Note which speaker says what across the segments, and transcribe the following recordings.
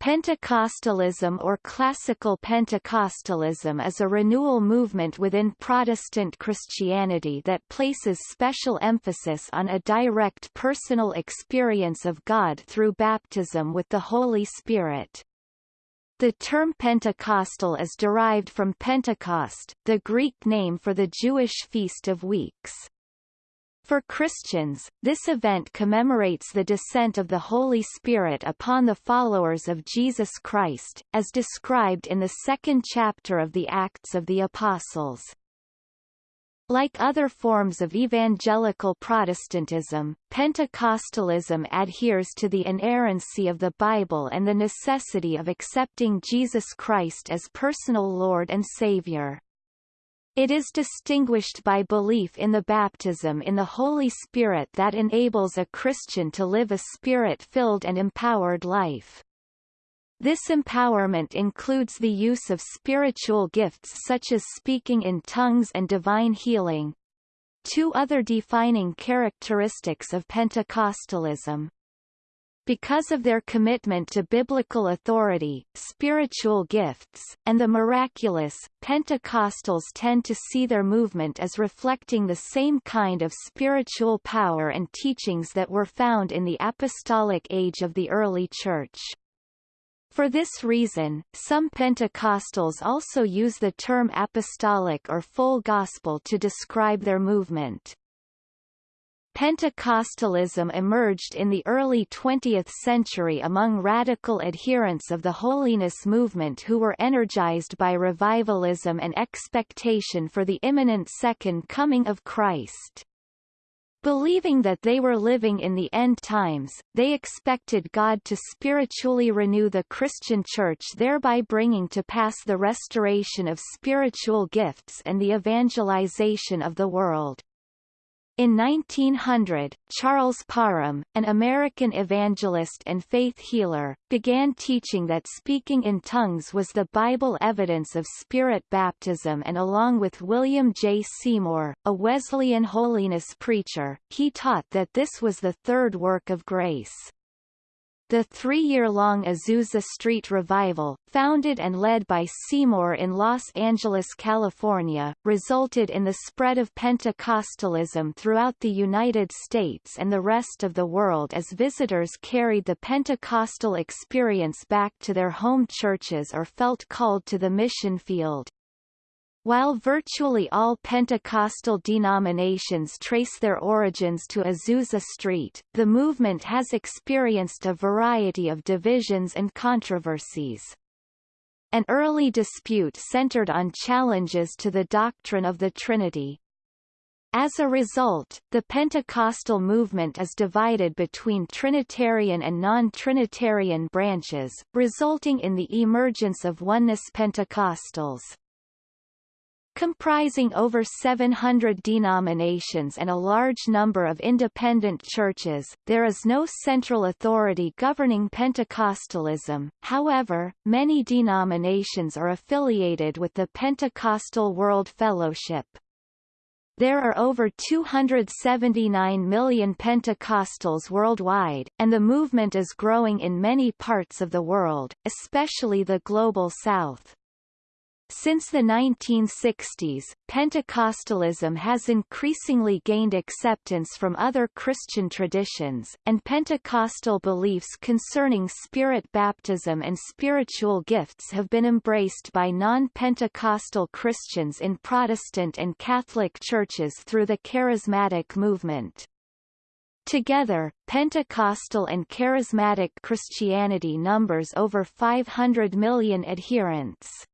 Speaker 1: Pentecostalism or Classical Pentecostalism is a renewal movement within Protestant Christianity that places special emphasis on a direct personal experience of God through baptism with the Holy Spirit. The term Pentecostal is derived from Pentecost, the Greek name for the Jewish Feast of Weeks. For Christians, this event commemorates the descent of the Holy Spirit upon the followers of Jesus Christ, as described in the second chapter of the Acts of the Apostles. Like other forms of evangelical Protestantism, Pentecostalism adheres to the inerrancy of the Bible and the necessity of accepting Jesus Christ as personal Lord and Savior. It is distinguished by belief in the baptism in the Holy Spirit that enables a Christian to live a spirit-filled and empowered life. This empowerment includes the use of spiritual gifts such as speaking in tongues and divine healing. Two other defining characteristics of Pentecostalism because of their commitment to biblical authority, spiritual gifts, and the miraculous, Pentecostals tend to see their movement as reflecting the same kind of spiritual power and teachings that were found in the apostolic age of the early Church. For this reason, some Pentecostals also use the term apostolic or full gospel to describe their movement. Pentecostalism emerged in the early 20th century among radical adherents of the holiness movement who were energized by revivalism and expectation for the imminent second coming of Christ. Believing that they were living in the end times, they expected God to spiritually renew the Christian Church thereby bringing to pass the restoration of spiritual gifts and the evangelization of the world. In 1900, Charles Parham, an American evangelist and faith healer, began teaching that speaking in tongues was the Bible evidence of spirit baptism and along with William J. Seymour, a Wesleyan holiness preacher, he taught that this was the third work of grace. The three-year-long Azusa Street Revival, founded and led by Seymour in Los Angeles, California, resulted in the spread of Pentecostalism throughout the United States and the rest of the world as visitors carried the Pentecostal experience back to their home churches or felt called to the mission field. While virtually all Pentecostal denominations trace their origins to Azusa Street, the movement has experienced a variety of divisions and controversies. An early dispute centered on challenges to the doctrine of the Trinity. As a result, the Pentecostal movement is divided between Trinitarian and non-Trinitarian branches, resulting in the emergence of oneness Pentecostals. Comprising over 700 denominations and a large number of independent churches, there is no central authority governing Pentecostalism, however, many denominations are affiliated with the Pentecostal World Fellowship. There are over 279 million Pentecostals worldwide, and the movement is growing in many parts of the world, especially the Global South. Since the 1960s, Pentecostalism has increasingly gained acceptance from other Christian traditions, and Pentecostal beliefs concerning spirit baptism and spiritual gifts have been embraced by non-Pentecostal Christians in Protestant and Catholic churches through the Charismatic movement. Together, Pentecostal and Charismatic Christianity numbers over 500 million adherents.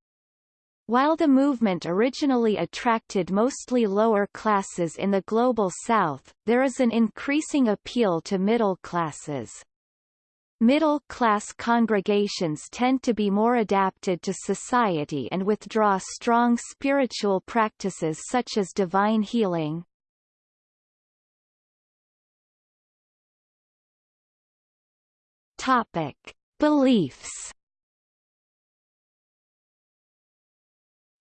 Speaker 1: While the movement originally attracted mostly lower classes in the Global South, there is an increasing appeal to middle classes. Middle-class congregations tend to be more adapted to society and withdraw strong spiritual practices such as divine healing. Topic. Beliefs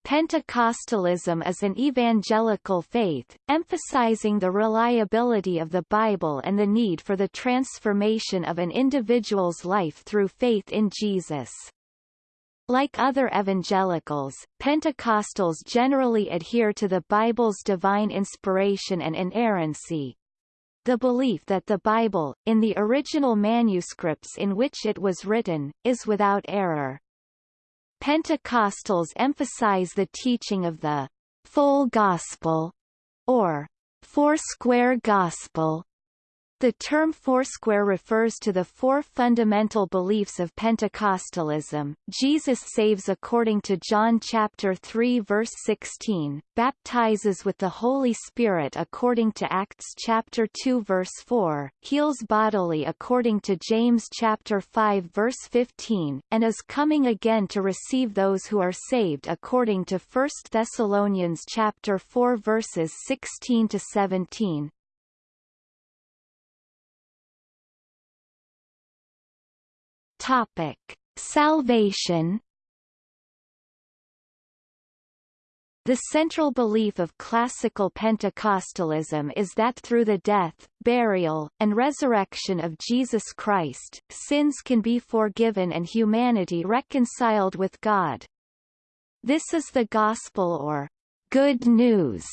Speaker 1: Pentecostalism is an evangelical faith, emphasizing the reliability of the Bible and the need for the transformation of an individual's life through faith in Jesus. Like other evangelicals, Pentecostals generally adhere to the Bible's divine inspiration and inerrancy, the belief that the Bible, in the original manuscripts in which it was written, is without error. Pentecostals emphasize the teaching of the full gospel, or four-square gospel, the term Foursquare refers to the four fundamental beliefs of Pentecostalism. Jesus saves according to John chapter 3 verse 16, baptizes with the Holy Spirit according to Acts chapter 2 verse 4, heals bodily according to James chapter 5 verse 15, and is coming again to receive those who are saved according to 1 Thessalonians chapter 4 verses 16 to 17. Topic: Salvation. The central belief of classical Pentecostalism is that through the death, burial, and resurrection of Jesus Christ, sins can be forgiven and humanity reconciled with God. This is the gospel or good news.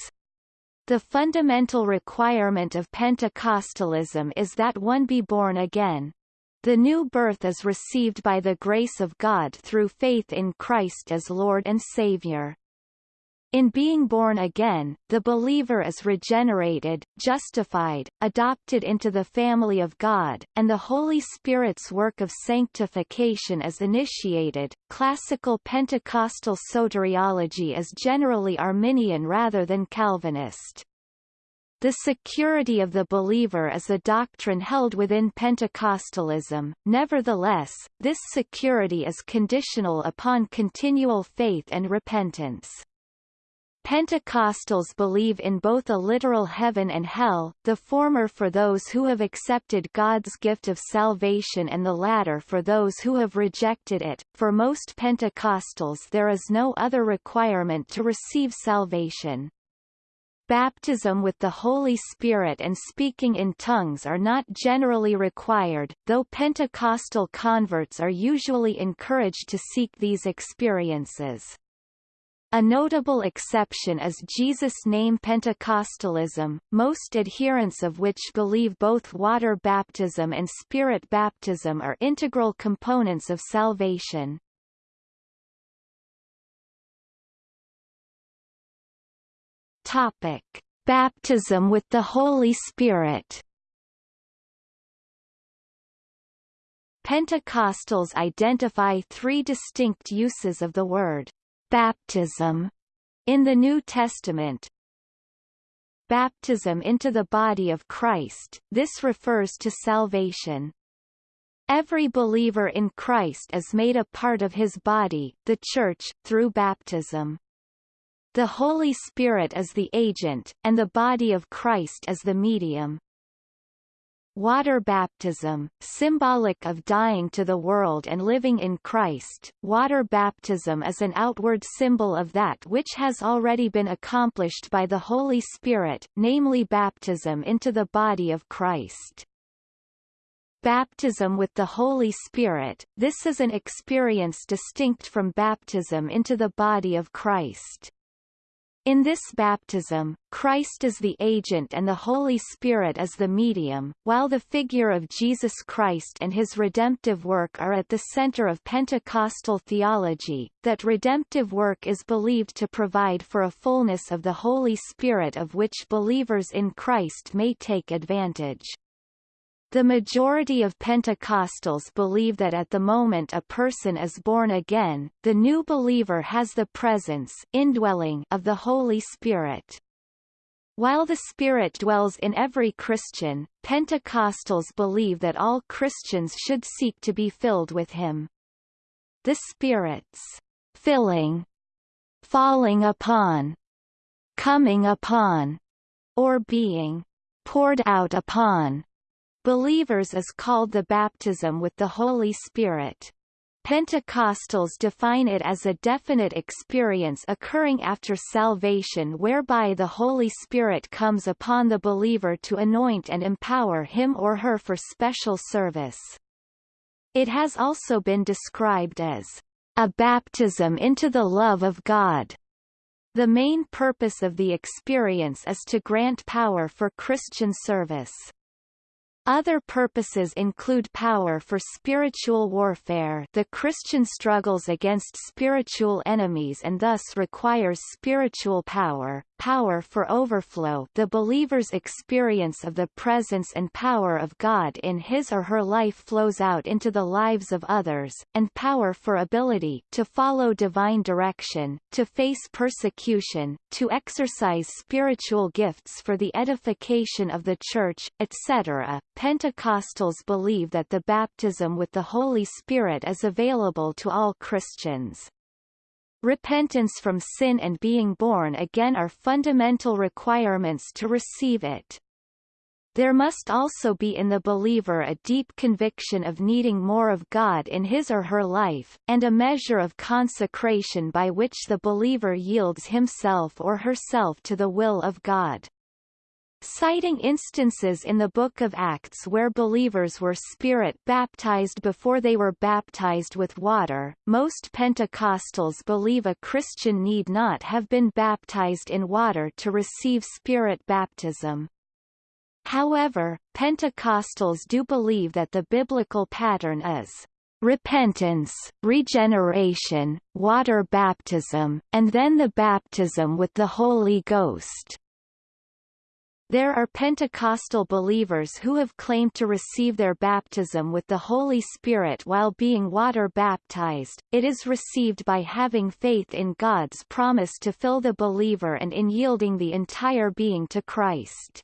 Speaker 1: The fundamental requirement of Pentecostalism is that one be born again, the new birth is received by the grace of God through faith in Christ as Lord and Savior. In being born again, the believer is regenerated, justified, adopted into the family of God, and the Holy Spirit's work of sanctification is initiated. Classical Pentecostal soteriology is generally Arminian rather than Calvinist. The security of the believer is a doctrine held within Pentecostalism, nevertheless, this security is conditional upon continual faith and repentance. Pentecostals believe in both a literal heaven and hell, the former for those who have accepted God's gift of salvation and the latter for those who have rejected it. For most Pentecostals there is no other requirement to receive salvation. Baptism with the Holy Spirit and speaking in tongues are not generally required, though Pentecostal converts are usually encouraged to seek these experiences. A notable exception is Jesus' name Pentecostalism, most adherents of which believe both water baptism and spirit baptism are integral components of salvation. Topic: Baptism with the Holy Spirit. Pentecostals identify three distinct uses of the word baptism in the New Testament. Baptism into the body of Christ, this refers to salvation. Every believer in Christ is made a part of his body, the Church, through baptism. The Holy Spirit is the agent, and the body of Christ is the medium. Water baptism, symbolic of dying to the world and living in Christ, water baptism is an outward symbol of that which has already been accomplished by the Holy Spirit, namely baptism into the body of Christ. Baptism with the Holy Spirit, this is an experience distinct from baptism into the body of Christ. In this baptism, Christ is the agent and the Holy Spirit is the medium, while the figure of Jesus Christ and his redemptive work are at the center of Pentecostal theology, that redemptive work is believed to provide for a fullness of the Holy Spirit of which believers in Christ may take advantage. The majority of Pentecostals believe that at the moment a person is born again, the new believer has the presence indwelling of the Holy Spirit. While the Spirit dwells in every Christian, Pentecostals believe that all Christians should seek to be filled with Him. The Spirit's filling, falling upon, coming upon, or being poured out upon believers is called the baptism with the Holy Spirit. Pentecostals define it as a definite experience occurring after salvation whereby the Holy Spirit comes upon the believer to anoint and empower him or her for special service. It has also been described as a baptism into the love of God. The main purpose of the experience is to grant power for Christian service. Other purposes include power for spiritual warfare the Christian struggles against spiritual enemies and thus requires spiritual power, power for overflow the believer's experience of the presence and power of God in his or her life flows out into the lives of others, and power for ability to follow divine direction, to face persecution, to exercise spiritual gifts for the edification of the Church, etc. Pentecostals believe that the baptism with the Holy Spirit is available to all Christians. Repentance from sin and being born again are fundamental requirements to receive it. There must also be in the believer a deep conviction of needing more of God in his or her life, and a measure of consecration by which the believer yields himself or herself to the will of God. Citing instances in the Book of Acts where believers were spirit baptized before they were baptized with water, most Pentecostals believe a Christian need not have been baptized in water to receive spirit baptism. However, Pentecostals do believe that the biblical pattern is repentance, regeneration, water baptism, and then the baptism with the Holy Ghost. There are Pentecostal believers who have claimed to receive their baptism with the Holy Spirit while being water baptized. It is received by having faith in God's promise to fill the believer and in yielding the entire being to Christ.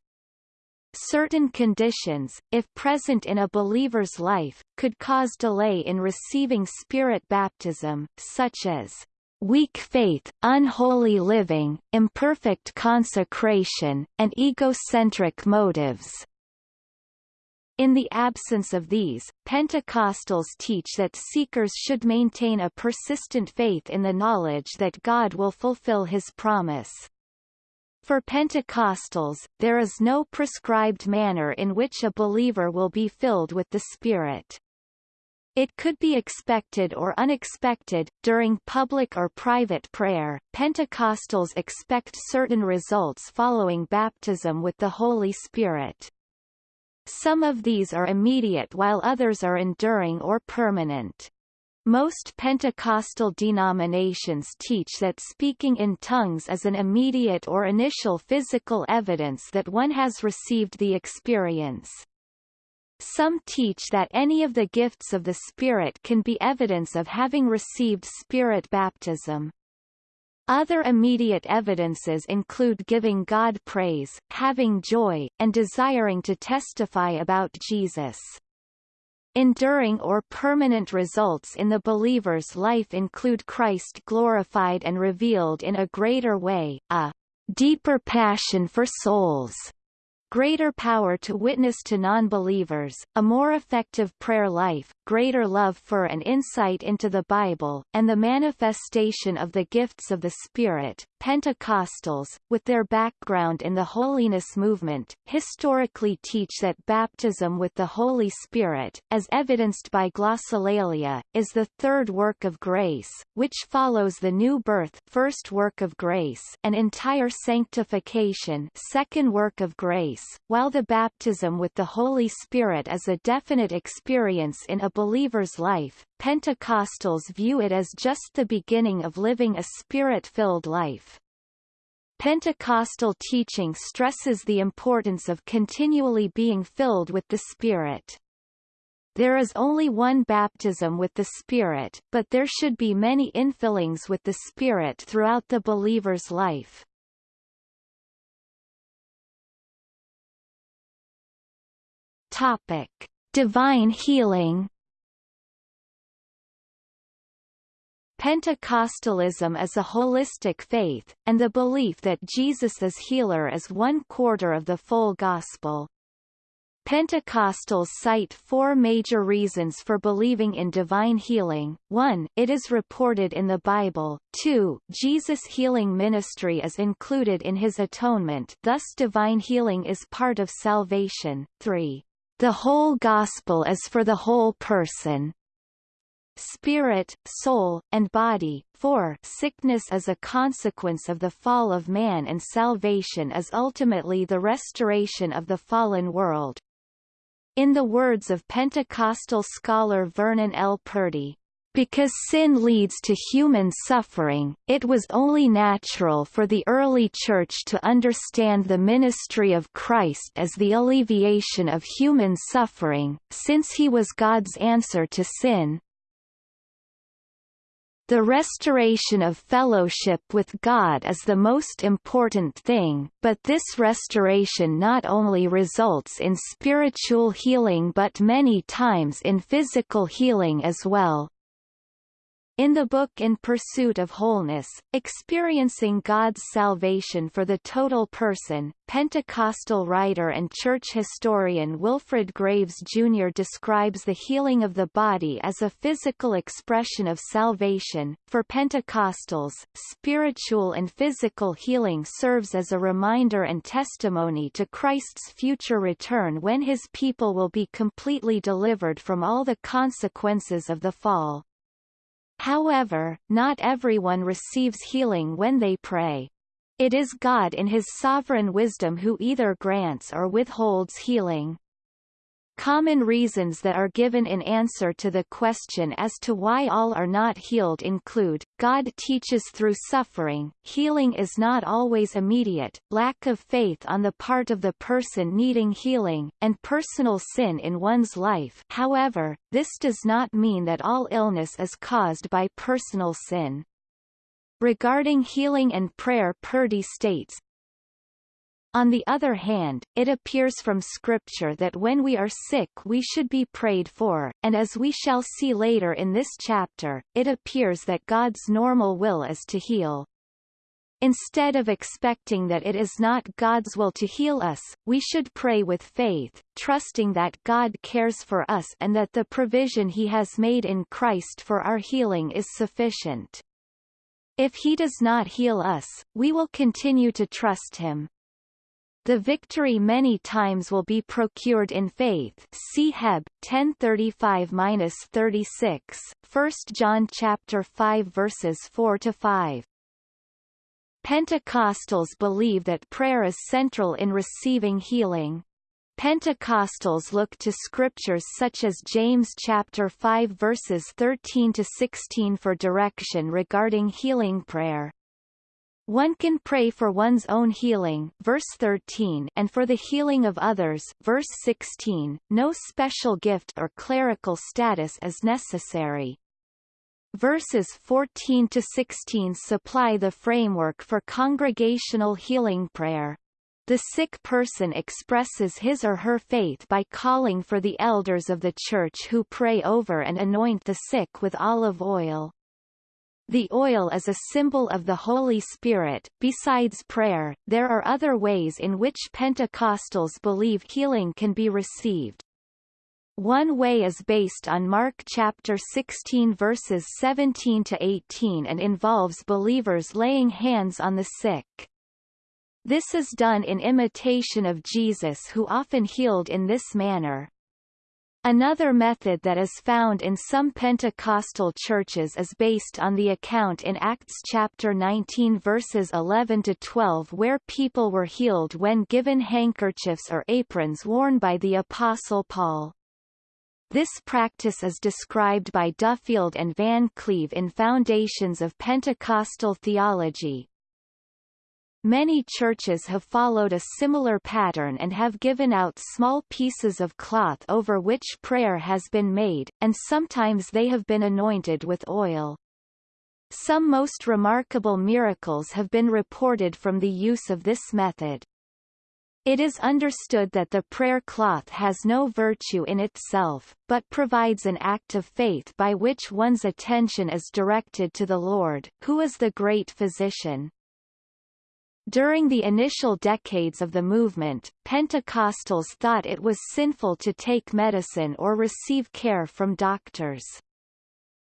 Speaker 1: Certain conditions, if present in a believer's life, could cause delay in receiving spirit baptism, such as weak faith, unholy living, imperfect consecration, and egocentric motives. In the absence of these, Pentecostals teach that seekers should maintain a persistent faith in the knowledge that God will fulfill his promise. For Pentecostals, there is no prescribed manner in which a believer will be filled with the Spirit. It could be expected or unexpected. During public or private prayer, Pentecostals expect certain results following baptism with the Holy Spirit. Some of these are immediate while others are enduring or permanent. Most Pentecostal denominations teach that speaking in tongues is an immediate or initial physical evidence that one has received the experience. Some teach that any of the gifts of the Spirit can be evidence of having received Spirit baptism. Other immediate evidences include giving God praise, having joy, and desiring to testify about Jesus. Enduring or permanent results in the believer's life include Christ glorified and revealed in a greater way, a deeper passion for souls, greater power to witness to non-believers, a more effective prayer life, greater love for and insight into the Bible, and the manifestation of the gifts of the Spirit. Pentecostals, with their background in the holiness movement, historically teach that baptism with the Holy Spirit, as evidenced by glossolalia, is the third work of grace, which follows the new birth first work of grace and entire sanctification second work of grace, while the baptism with the Holy Spirit is a definite experience in a believer's life, Pentecostals view it as just the beginning of living a spirit-filled life. Pentecostal teaching stresses the importance of continually being filled with the Spirit. There is only one baptism with the Spirit, but there should be many infillings with the Spirit throughout the believer's life. Topic. Divine healing Pentecostalism is a holistic faith, and the belief that Jesus is healer is one quarter of the full gospel. Pentecostals cite four major reasons for believing in divine healing. 1. It is reported in the Bible. 2. Jesus' healing ministry is included in his atonement thus divine healing is part of salvation. 3. The whole gospel is for the whole person. Spirit, soul, and body. 4. Sickness is a consequence of the fall of man and salvation is ultimately the restoration of the fallen world. In the words of Pentecostal scholar Vernon L. Purdy, because sin leads to human suffering, it was only natural for the early Church to understand the ministry of Christ as the alleviation of human suffering, since he was God's answer to sin, the restoration of fellowship with God is the most important thing, but this restoration not only results in spiritual healing but many times in physical healing as well. In the book In Pursuit of Wholeness, Experiencing God's Salvation for the Total Person, Pentecostal writer and church historian Wilfred Graves Jr. describes the healing of the body as a physical expression of salvation. For Pentecostals, spiritual and physical healing serves as a reminder and testimony to Christ's future return when his people will be completely delivered from all the consequences of the fall. However, not everyone receives healing when they pray. It is God in his sovereign wisdom who either grants or withholds healing. Common reasons that are given in answer to the question as to why all are not healed include, God teaches through suffering, healing is not always immediate, lack of faith on the part of the person needing healing, and personal sin in one's life however, this does not mean that all illness is caused by personal sin. Regarding healing and prayer Purdy states, on the other hand, it appears from Scripture that when we are sick we should be prayed for, and as we shall see later in this chapter, it appears that God's normal will is to heal. Instead of expecting that it is not God's will to heal us, we should pray with faith, trusting that God cares for us and that the provision he has made in Christ for our healing is sufficient. If he does not heal us, we will continue to trust him. The victory many times will be procured in faith. See Heb 10:35-36, 1 John chapter 5 verses 4 to 5. Pentecostals believe that prayer is central in receiving healing. Pentecostals look to scriptures such as James chapter 5 verses 13 to 16 for direction regarding healing prayer. One can pray for one's own healing verse 13 and for the healing of others verse 16. No special gift or clerical status is necessary. Verses 14 to 16 supply the framework for congregational healing prayer. The sick person expresses his or her faith by calling for the elders of the church who pray over and anoint the sick with olive oil. The oil is a symbol of the Holy Spirit. Besides prayer, there are other ways in which Pentecostals believe healing can be received. One way is based on Mark chapter 16 verses 17 to 18 and involves believers laying hands on the sick. This is done in imitation of Jesus who often healed in this manner. Another method that is found in some Pentecostal churches is based on the account in Acts chapter 19 verses 11 to 12 where people were healed when given handkerchiefs or aprons worn by the apostle Paul. This practice is described by Duffield and Van Cleve in Foundations of Pentecostal Theology, Many churches have followed a similar pattern and have given out small pieces of cloth over which prayer has been made, and sometimes they have been anointed with oil. Some most remarkable miracles have been reported from the use of this method. It is understood that the prayer cloth has no virtue in itself, but provides an act of faith by which one's attention is directed to the Lord, who is the great physician. During the initial decades of the movement, Pentecostals thought it was sinful to take medicine or receive care from doctors.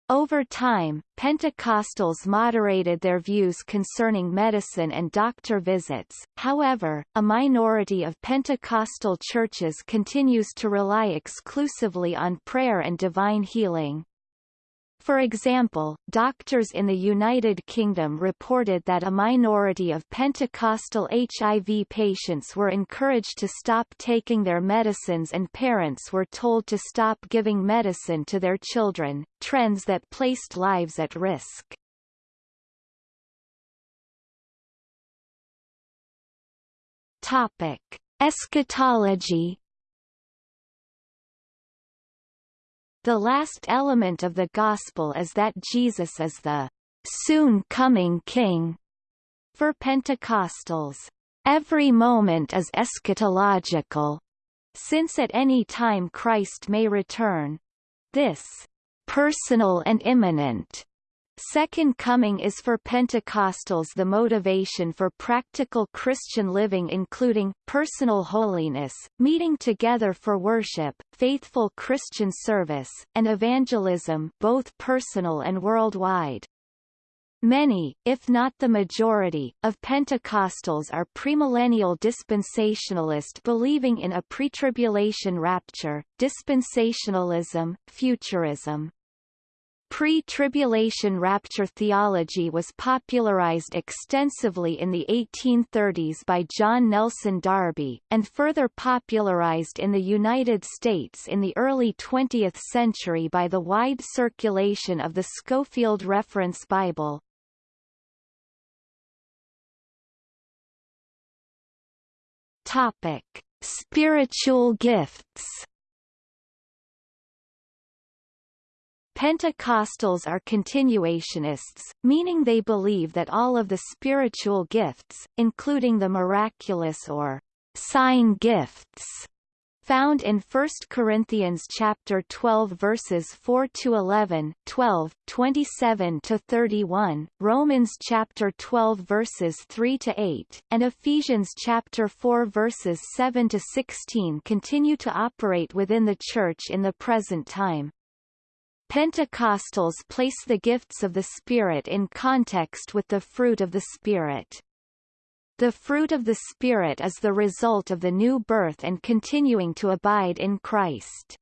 Speaker 1: Over time, Pentecostals moderated their views concerning medicine and doctor visits, however, a minority of Pentecostal churches continues to rely exclusively on prayer and divine healing. For example, doctors in the United Kingdom reported that a minority of Pentecostal HIV patients were encouraged to stop taking their medicines and parents were told to stop giving medicine to their children, trends that placed lives at risk. Topic. Eschatology The last element of the Gospel is that Jesus is the soon-coming King. For Pentecostals, every moment is eschatological, since at any time Christ may return. This personal and imminent Second Coming is for Pentecostals the motivation for practical Christian living including, personal holiness, meeting together for worship, faithful Christian service, and evangelism both personal and worldwide. Many, if not the majority, of Pentecostals are premillennial dispensationalist believing in a pre-tribulation rapture, dispensationalism, futurism. Pre-tribulation rapture theology was popularized extensively in the 1830s by John Nelson Darby, and further popularized in the United States in the early 20th century by the wide circulation of the Scofield Reference Bible. Topic. Spiritual gifts Pentecostals are continuationists, meaning they believe that all of the spiritual gifts, including the miraculous or sign gifts, found in 1 Corinthians chapter 12 verses 4 to 11, 12, 27 to 31, Romans chapter 12 verses 3 to 8, and Ephesians chapter 4 verses 7 to 16 continue to operate within the church in the present time. Pentecostals place the gifts of the Spirit in context with the fruit of the Spirit. The fruit of the Spirit is the result of the new birth and continuing to abide in Christ.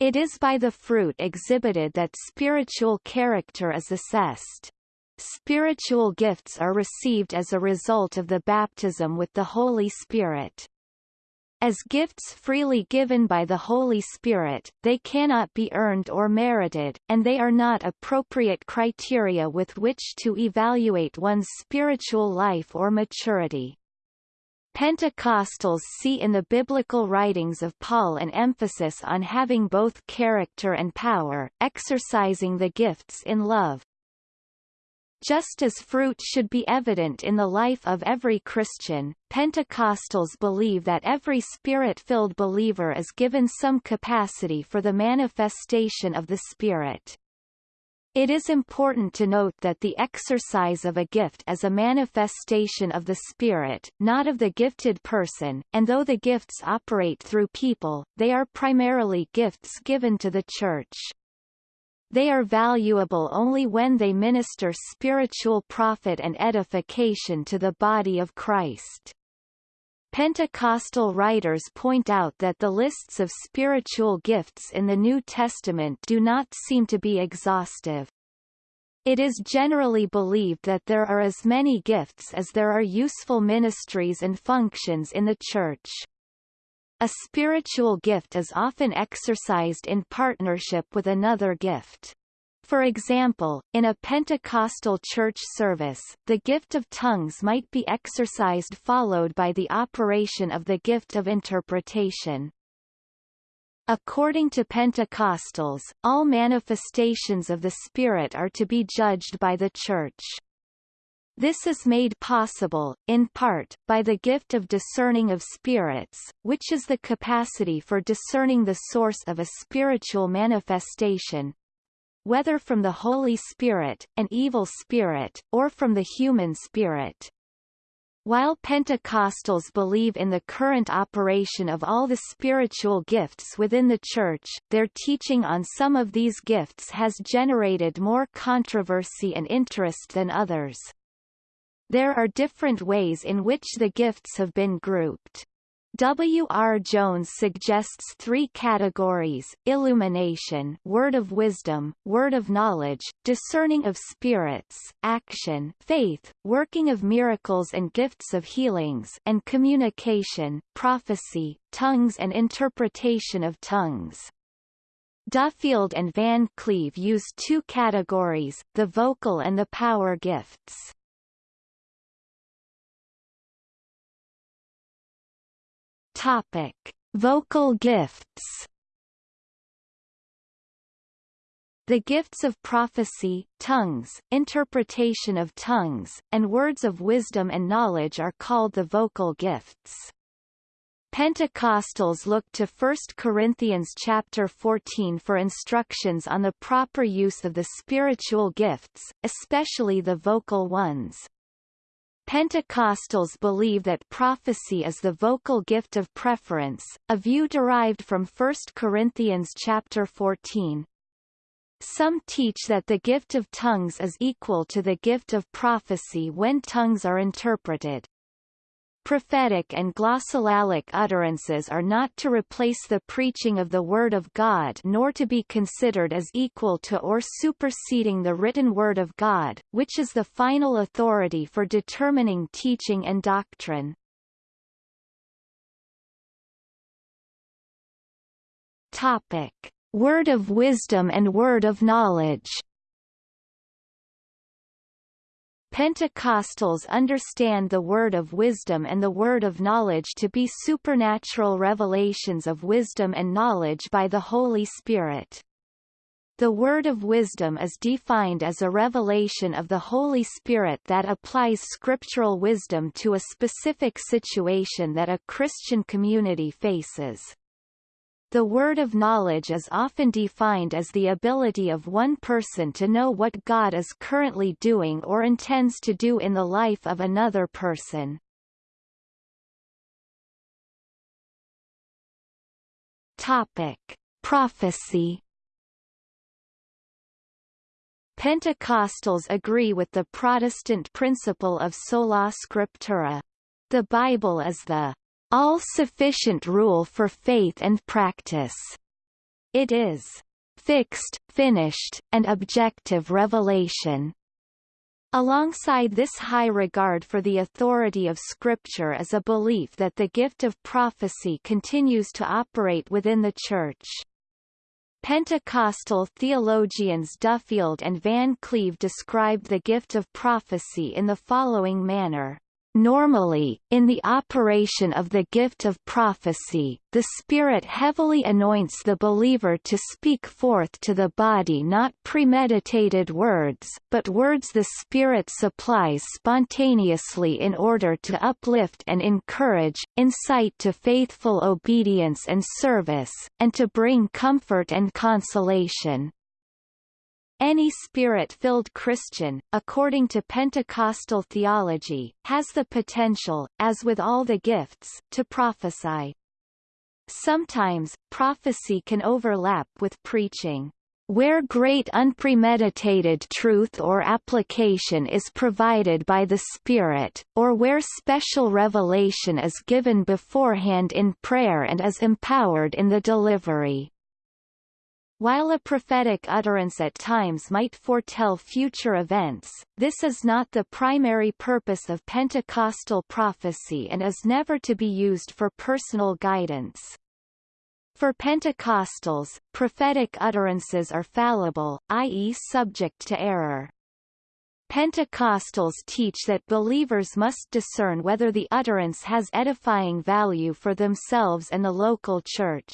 Speaker 1: It is by the fruit exhibited that spiritual character is assessed. Spiritual gifts are received as a result of the baptism with the Holy Spirit. As gifts freely given by the Holy Spirit, they cannot be earned or merited, and they are not appropriate criteria with which to evaluate one's spiritual life or maturity. Pentecostals see in the biblical writings of Paul an emphasis on having both character and power, exercising the gifts in love. Just as fruit should be evident in the life of every Christian, Pentecostals believe that every spirit-filled believer is given some capacity for the manifestation of the Spirit. It is important to note that the exercise of a gift is a manifestation of the Spirit, not of the gifted person, and though the gifts operate through people, they are primarily gifts given to the Church. They are valuable only when they minister spiritual profit and edification to the body of Christ. Pentecostal writers point out that the lists of spiritual gifts in the New Testament do not seem to be exhaustive. It is generally believed that there are as many gifts as there are useful ministries and functions in the Church. A spiritual gift is often exercised in partnership with another gift. For example, in a Pentecostal church service, the gift of tongues might be exercised followed by the operation of the gift of interpretation. According to Pentecostals, all manifestations of the Spirit are to be judged by the Church. This is made possible, in part, by the gift of discerning of spirits, which is the capacity for discerning the source of a spiritual manifestation, whether from the Holy Spirit, an evil spirit, or from the human spirit. While Pentecostals believe in the current operation of all the spiritual gifts within the Church, their teaching on some of these gifts has generated more controversy and interest than others. There are different ways in which the gifts have been grouped. W. R. Jones suggests three categories, illumination word of wisdom, word of knowledge, discerning of spirits, action faith, working of miracles and gifts of healings and communication, prophecy, tongues and interpretation of tongues. Duffield and Van Cleve use two categories, the vocal and the power gifts. Topic: Vocal gifts. The gifts of prophecy, tongues, interpretation of tongues, and words of wisdom and knowledge are called the vocal gifts. Pentecostals look to 1 Corinthians chapter 14 for instructions on the proper use of the spiritual gifts, especially the vocal ones. Pentecostals believe that prophecy is the vocal gift of preference, a view derived from 1 Corinthians chapter 14. Some teach that the gift of tongues is equal to the gift of prophecy when tongues are interpreted. Prophetic and glossolalic utterances are not to replace the preaching of the Word of God nor to be considered as equal to or superseding the written Word of God, which is the final authority for determining teaching and doctrine. Topic. Word of wisdom and word of knowledge Pentecostals understand the word of wisdom and the word of knowledge to be supernatural revelations of wisdom and knowledge by the Holy Spirit. The word of wisdom is defined as a revelation of the Holy Spirit that applies scriptural wisdom to a specific situation that a Christian community faces. The word of knowledge is often defined as the ability of one person to know what God is currently doing or intends to do in the life of another person. Topic: Prophecy Pentecostals agree with the Protestant principle of sola scriptura. The Bible is the all-sufficient rule for faith and practice. It is fixed, finished, and objective revelation. Alongside this high regard for the authority of Scripture is a belief that the gift of prophecy continues to operate within the Church. Pentecostal theologians Duffield and Van Cleve described the gift of prophecy in the following manner. Normally, in the operation of the gift of prophecy, the Spirit heavily anoints the believer to speak forth to the body not premeditated words, but words the Spirit supplies spontaneously in order to uplift and encourage, incite to faithful obedience and service, and to bring comfort and consolation. Any spirit-filled Christian, according to Pentecostal theology, has the potential, as with all the gifts, to prophesy. Sometimes, prophecy can overlap with preaching. Where great unpremeditated truth or application is provided by the Spirit, or where special revelation is given beforehand in prayer and is empowered in the delivery. While a prophetic utterance at times might foretell future events, this is not the primary purpose of Pentecostal prophecy and is never to be used for personal guidance. For Pentecostals, prophetic utterances are fallible, i.e. subject to error. Pentecostals teach that believers must discern whether the utterance has edifying value for themselves and the local church.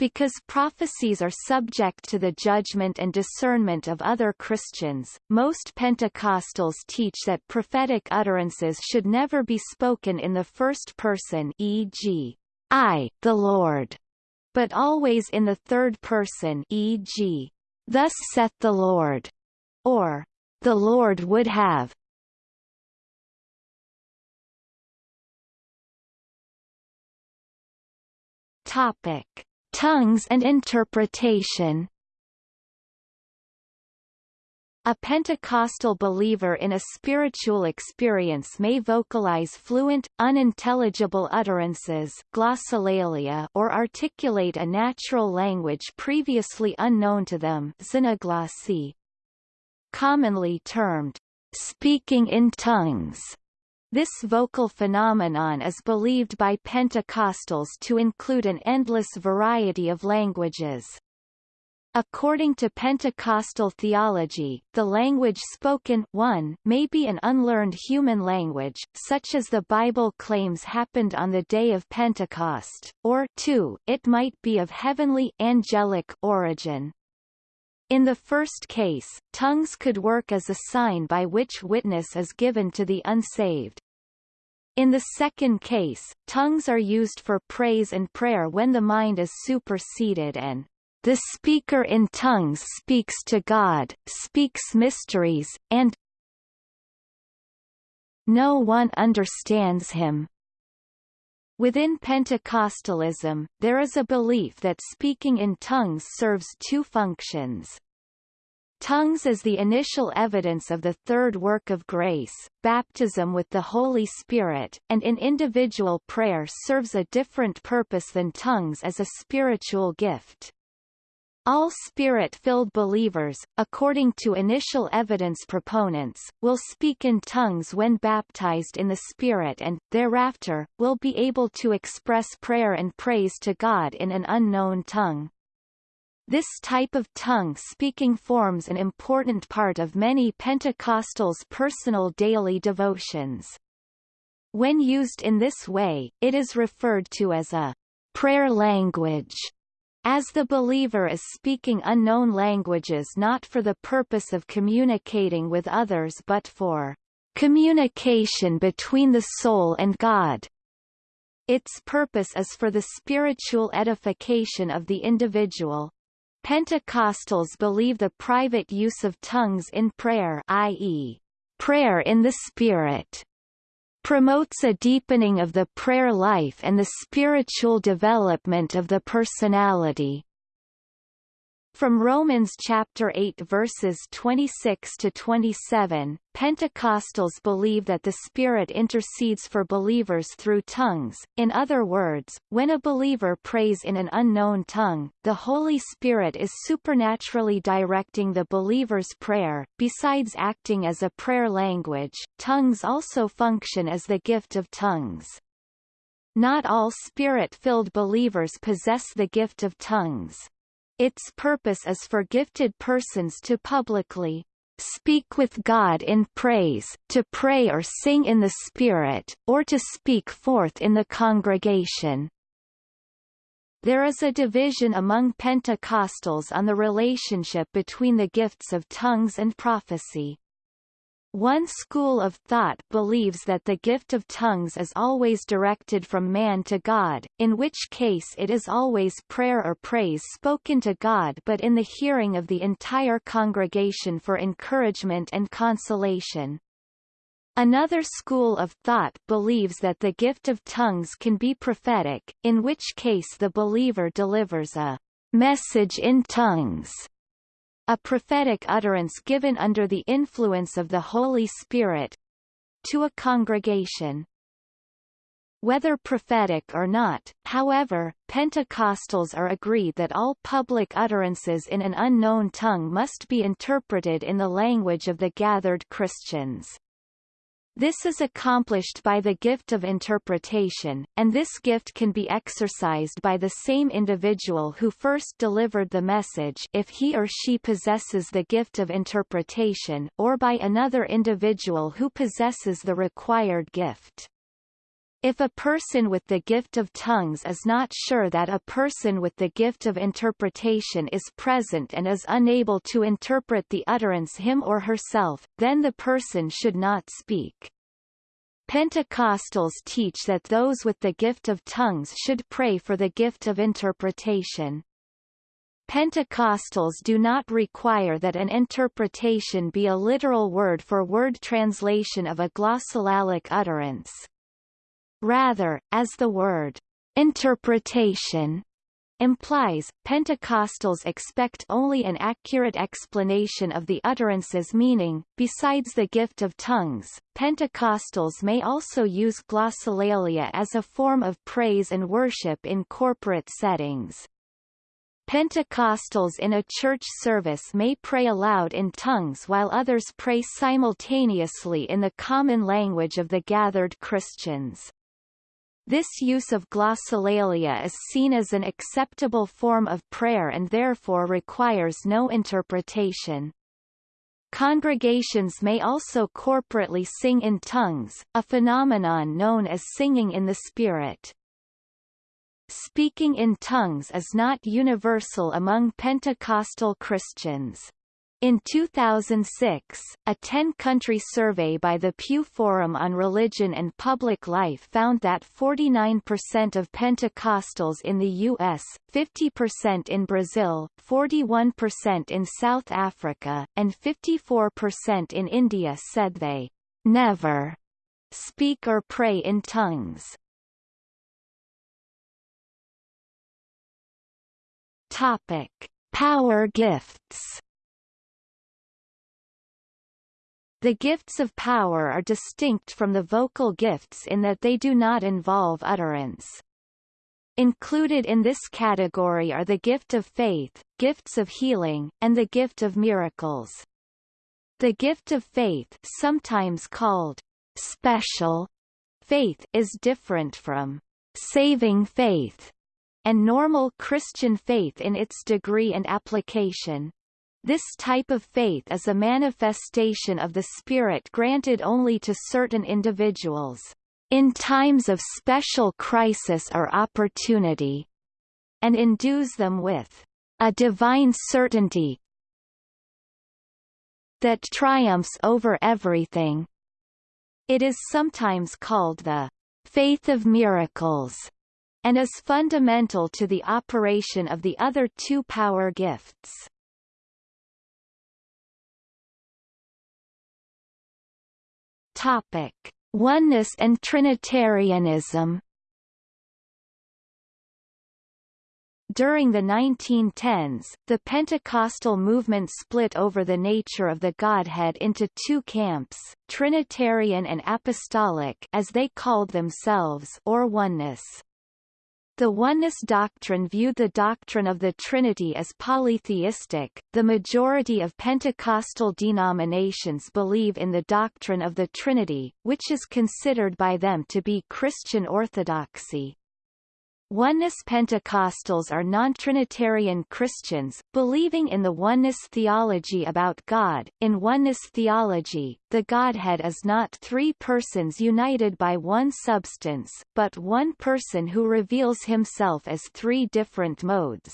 Speaker 1: Because prophecies are subject to the judgment and discernment of other Christians, most Pentecostals teach that prophetic utterances should never be spoken in the first person e.g., I, the Lord, but always in the third person e.g., Thus saith the Lord, or The Lord would have. Topic Tongues and interpretation. A Pentecostal believer in a spiritual experience may vocalize fluent, unintelligible utterances glossolalia or articulate a natural language previously unknown to them commonly termed speaking in tongues. This vocal phenomenon is believed by Pentecostals to include an endless variety of languages. According to Pentecostal theology, the language spoken 1 may be an unlearned human language, such as the Bible claims happened on the day of Pentecost, or 2 it might be of heavenly angelic origin. In the first case, tongues could work as a sign by which witness is given to the unsaved. In the second case, tongues are used for praise and prayer when the mind is superseded and the speaker in tongues speaks to God, speaks mysteries, and no one understands him. Within Pentecostalism, there is a belief that speaking in tongues serves two functions. Tongues is the initial evidence of the third work of grace, baptism with the Holy Spirit, and in individual prayer serves a different purpose than tongues as a spiritual gift. All Spirit-filled believers, according to initial evidence proponents, will speak in tongues when baptized in the Spirit and, thereafter, will be able to express prayer and praise to God in an unknown tongue. This type of tongue-speaking forms an important part of many Pentecostals' personal daily devotions. When used in this way, it is referred to as a prayer language as the believer is speaking unknown languages not for the purpose of communicating with others but for communication between the soul and God. Its purpose is for the spiritual edification of the individual. Pentecostals believe the private use of tongues in prayer i.e., prayer in the Spirit promotes a deepening of the prayer life and the spiritual development of the personality. From Romans chapter 8 verses 26 to 27, Pentecostals believe that the Spirit intercedes for believers through tongues. In other words, when a believer prays in an unknown tongue, the Holy Spirit is supernaturally directing the believer's prayer. Besides acting as a prayer language, tongues also function as the gift of tongues. Not all Spirit-filled believers possess the gift of tongues. Its purpose is for gifted persons to publicly speak with God in praise, to pray or sing in the Spirit, or to speak forth in the congregation. There is a division among Pentecostals on the relationship between the gifts of tongues and prophecy. One school of thought believes that the gift of tongues is always directed from man to God, in which case it is always prayer or praise spoken to God but in the hearing of the entire congregation for encouragement and consolation. Another school of thought believes that the gift of tongues can be prophetic, in which case the believer delivers a message in tongues a prophetic utterance given under the influence of the Holy Spirit to a congregation. Whether prophetic or not, however, Pentecostals are agreed that all public utterances in an unknown tongue must be interpreted in the language of the gathered Christians. This is accomplished by the gift of interpretation, and this gift can be exercised by the same individual who first delivered the message if he or she possesses the gift of interpretation or by another individual who possesses the required gift. If a person with the gift of tongues is not sure that a person with the gift of interpretation is present and is unable to interpret the utterance him or herself, then the person should not speak. Pentecostals teach that those with the gift of tongues should pray for the gift of interpretation. Pentecostals do not require that an interpretation be a literal word-for-word -word translation of a glossolalic utterance. Rather, as the word Interpretation implies, Pentecostals expect only an accurate explanation of the utterance's meaning. Besides the gift of tongues, Pentecostals may also use glossolalia as a form of praise and worship in corporate settings. Pentecostals in a church service may pray aloud in tongues while others pray simultaneously in the common language of the gathered Christians. This use of glossolalia is seen as an acceptable form of prayer and therefore requires no interpretation. Congregations may also corporately sing in tongues, a phenomenon known as singing in the Spirit. Speaking in tongues is not universal among Pentecostal Christians. In 2006, a 10-country survey by the Pew Forum on Religion and Public Life found that 49% of Pentecostals in the U.S., 50% in Brazil, 41% in South Africa, and 54% in India said they never speak or pray in tongues. Topic. Power gifts The gifts of power are distinct from the vocal gifts in that they do not involve utterance. Included in this category are the gift of faith, gifts of healing, and the gift of miracles. The gift of faith sometimes called special faith is different from saving faith and normal Christian faith in its degree and application. This type of faith is a manifestation of the Spirit granted only to certain individuals, in times of special crisis or opportunity, and endues them with a divine certainty that triumphs over everything. It is sometimes called the faith of miracles and is fundamental to the operation of the other two power gifts. Topic: Oneness and Trinitarianism. During the 1910s, the Pentecostal movement split over the nature of the Godhead into two camps, Trinitarian and Apostolic as they called themselves or oneness. The oneness doctrine viewed the doctrine of the Trinity as polytheistic. The majority of Pentecostal denominations believe in the doctrine of the Trinity, which is considered by them to be Christian orthodoxy. Oneness Pentecostals are non-Trinitarian Christians, believing in the oneness theology about God. In oneness theology, the Godhead is not three persons united by one substance, but one person who reveals himself as three different modes.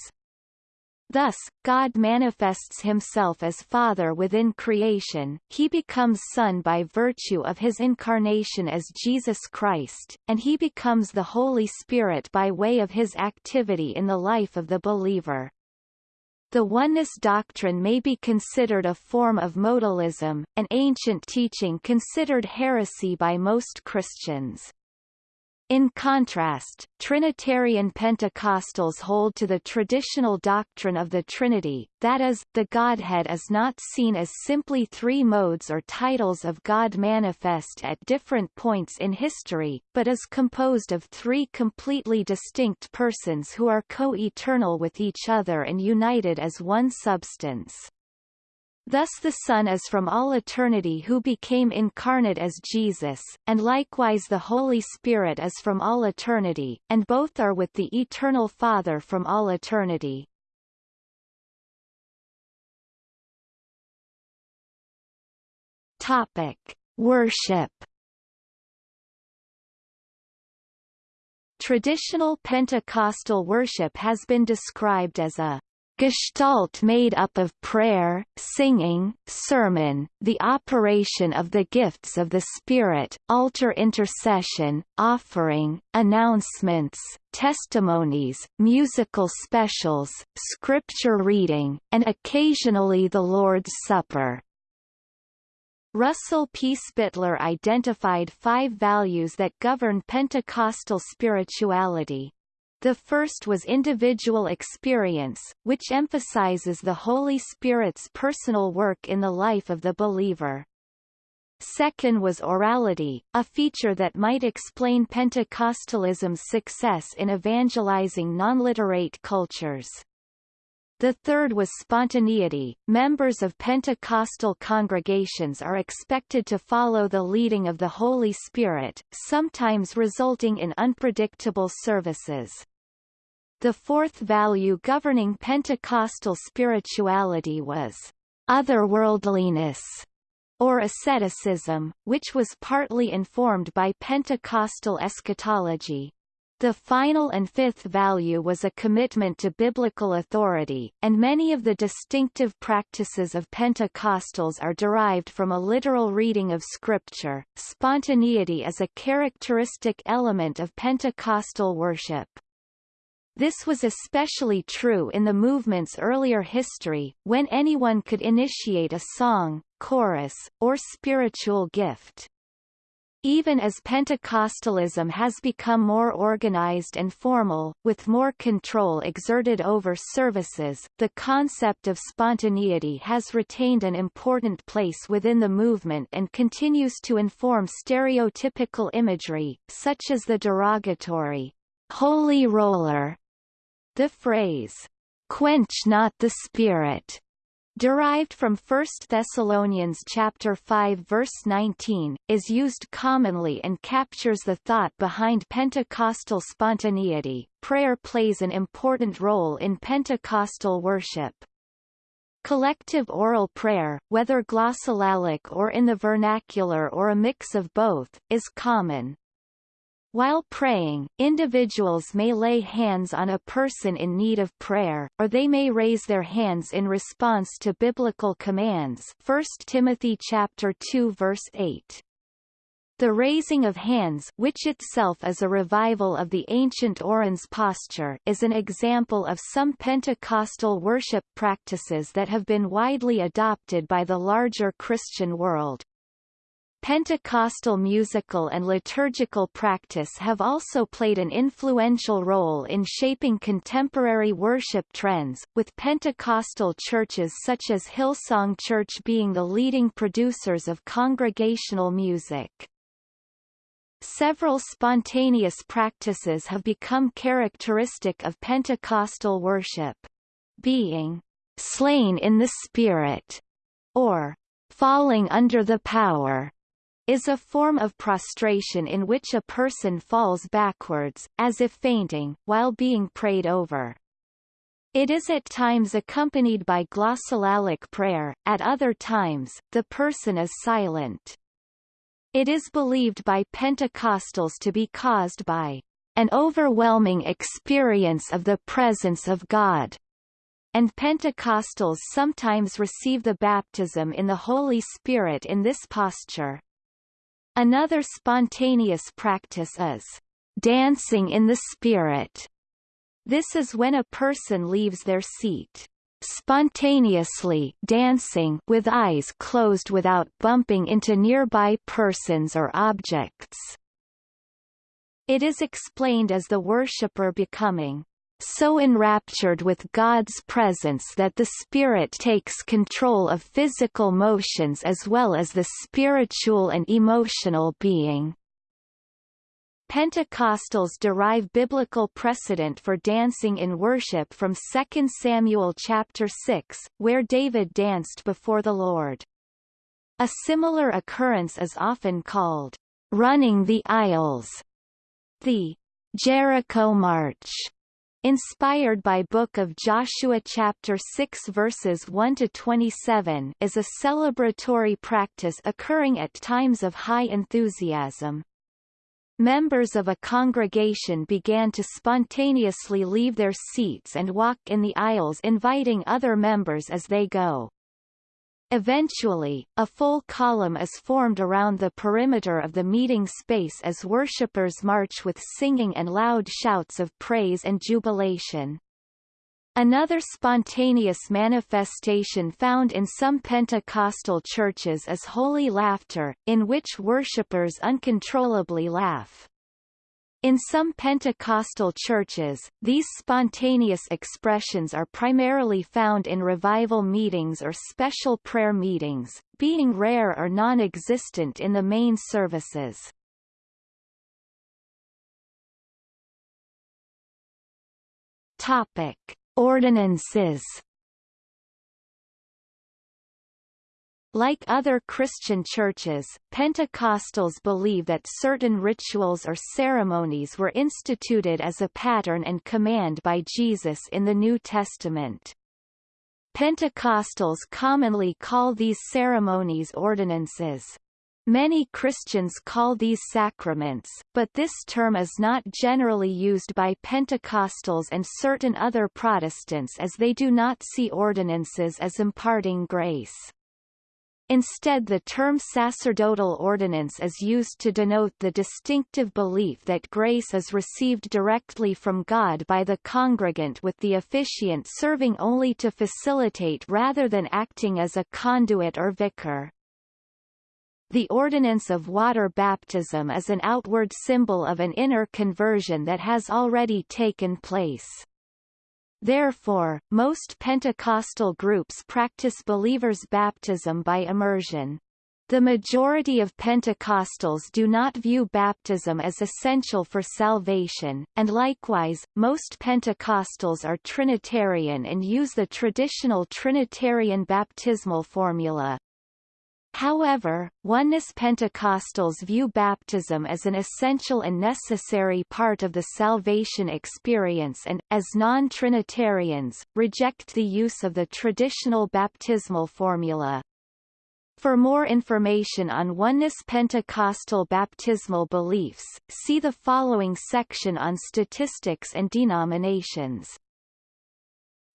Speaker 1: Thus, God manifests himself as Father within creation, he becomes Son by virtue of his incarnation as Jesus Christ, and he becomes the Holy Spirit by way of his activity in the life of the believer. The oneness doctrine may be considered a form of modalism, an ancient teaching considered heresy by most Christians. In contrast, Trinitarian Pentecostals hold to the traditional doctrine of the Trinity, that is, the Godhead is not seen as simply three modes or titles of God manifest at different points in history, but is composed of three completely distinct persons who are co-eternal with each other and united as one substance. Thus the Son is from all eternity who became incarnate as Jesus, and likewise the Holy Spirit is from all eternity, and both are with the eternal Father from all eternity. Topic: Worship. Traditional Pentecostal worship has been described as a Gestalt made up of prayer, singing, sermon, the operation of the gifts of the Spirit, altar intercession, offering, announcements, testimonies, musical specials, scripture reading, and occasionally the Lord's Supper. Russell P. Spittler identified five values that govern Pentecostal spirituality. The first was individual experience, which emphasizes the Holy Spirit's personal work in the life of the believer. Second was orality, a feature that might explain Pentecostalism's success in evangelizing non-literate cultures. The third was spontaneity. Members of Pentecostal congregations are expected to follow the leading of the Holy Spirit, sometimes resulting in unpredictable services. The fourth value governing Pentecostal spirituality was otherworldliness or asceticism, which was partly informed by Pentecostal eschatology. The final and fifth value was a commitment to biblical authority, and many of the distinctive practices of Pentecostals are derived from a literal reading of Scripture. Spontaneity is a characteristic element of Pentecostal worship. This was especially true in the movement's earlier history, when anyone could initiate a song, chorus, or spiritual gift. Even as Pentecostalism has become more organized and formal, with more control exerted over services, the concept of spontaneity has retained an important place within the movement and continues to inform stereotypical imagery, such as the derogatory, holy roller the phrase, quench not the spirit, derived from 1 Thessalonians chapter 5 verse 19, is used commonly and captures the thought behind Pentecostal spontaneity. Prayer plays an important role in Pentecostal worship. Collective oral prayer, whether glossolalic or in the vernacular or a mix of both, is common. While praying, individuals may lay hands on a person in need of prayer, or they may raise their hands in response to biblical commands 1 Timothy chapter 2 verse 8. The raising of hands which itself is a revival of the ancient orans posture is an example of some Pentecostal worship practices that have been widely adopted by the larger Christian world. Pentecostal musical and liturgical practice have also played an influential role in shaping contemporary worship trends, with Pentecostal churches such as Hillsong Church being the leading producers of congregational music. Several spontaneous practices have become characteristic of Pentecostal worship. Being slain in the Spirit, or falling under the power is a form of prostration in which a person falls backwards, as if fainting, while being prayed over. It is at times accompanied by glossolalic prayer, at other times, the person is silent. It is believed by Pentecostals to be caused by an overwhelming experience of the presence of God, and Pentecostals sometimes receive the baptism in the Holy Spirit in this posture. Another spontaneous practice is dancing in the spirit. This is when a person leaves their seat spontaneously dancing with eyes closed without bumping into nearby persons or objects. It is explained as the worshipper becoming so enraptured with God's presence that the spirit takes control of physical motions as well as the spiritual and emotional being. Pentecostals derive biblical precedent for dancing in worship from 2 Samuel chapter 6, where David danced before the Lord. A similar occurrence is often called running the aisles, the Jericho March, inspired by Book of Joshua chapter 6 verses 1 to 27 is a celebratory practice occurring at times of high enthusiasm. Members of a congregation began to spontaneously leave their seats and walk in the aisles inviting other members as they go. Eventually, a full column is formed around the perimeter of the meeting space as worshippers march with singing and loud shouts of praise and jubilation. Another spontaneous manifestation found in some Pentecostal churches is holy laughter, in which worshippers uncontrollably laugh. In some Pentecostal churches, these spontaneous expressions are primarily found in revival meetings or special prayer meetings, being rare or non-existent in the main services. Topic: Ordinances Like other Christian churches, Pentecostals believe that certain rituals or ceremonies were instituted as a pattern and command by Jesus in the New Testament. Pentecostals commonly call these ceremonies ordinances. Many Christians call these sacraments, but this term is not generally used by Pentecostals and certain other Protestants as they do not see ordinances as imparting grace. Instead the term sacerdotal ordinance is used to denote the distinctive belief that grace is received directly from God by the congregant with the officiant serving only to facilitate rather than acting as a conduit or vicar. The ordinance of water baptism is an outward symbol of an inner conversion that has already taken place. Therefore, most Pentecostal groups practice believers' baptism by immersion. The majority of Pentecostals do not view baptism as essential for salvation, and likewise, most Pentecostals are Trinitarian and use the traditional Trinitarian baptismal formula. However, Oneness Pentecostals view baptism as an essential and necessary part of the salvation experience and, as non-Trinitarians, reject the use of the traditional baptismal formula. For more information on Oneness Pentecostal baptismal beliefs, see the following section on statistics and denominations.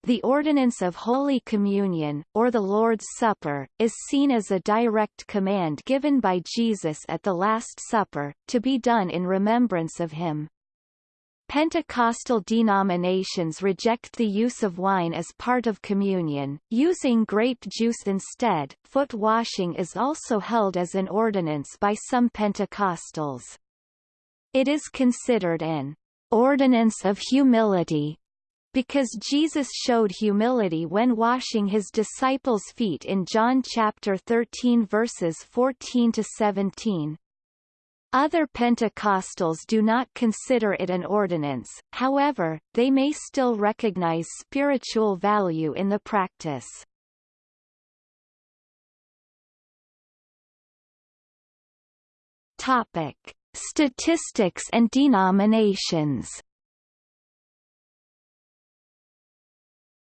Speaker 1: The ordinance of Holy Communion, or the Lord's Supper, is seen as a direct command given by Jesus at the Last Supper, to be done in remembrance of him. Pentecostal denominations reject the use of wine as part of communion, using grape juice instead. Foot washing is also held as an ordinance by some Pentecostals. It is considered an ordinance of humility because Jesus showed humility when washing his disciples' feet in John chapter 13 verses 14 to 17. Other Pentecostals do not consider it an ordinance, however, they may still recognize spiritual value in the practice. Topic. Statistics and denominations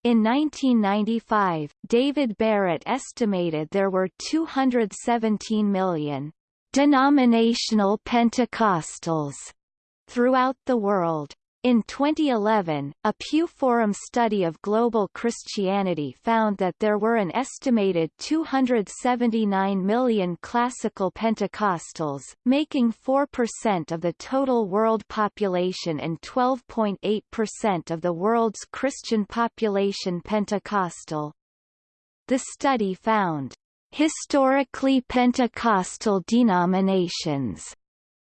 Speaker 1: In 1995, David Barrett estimated there were 217 million denominational Pentecostals throughout the world. In 2011, a Pew Forum study of global Christianity found that there were an estimated 279 million classical Pentecostals, making 4% of the total world population and 12.8% of the world's Christian population Pentecostal. The study found historically Pentecostal denominations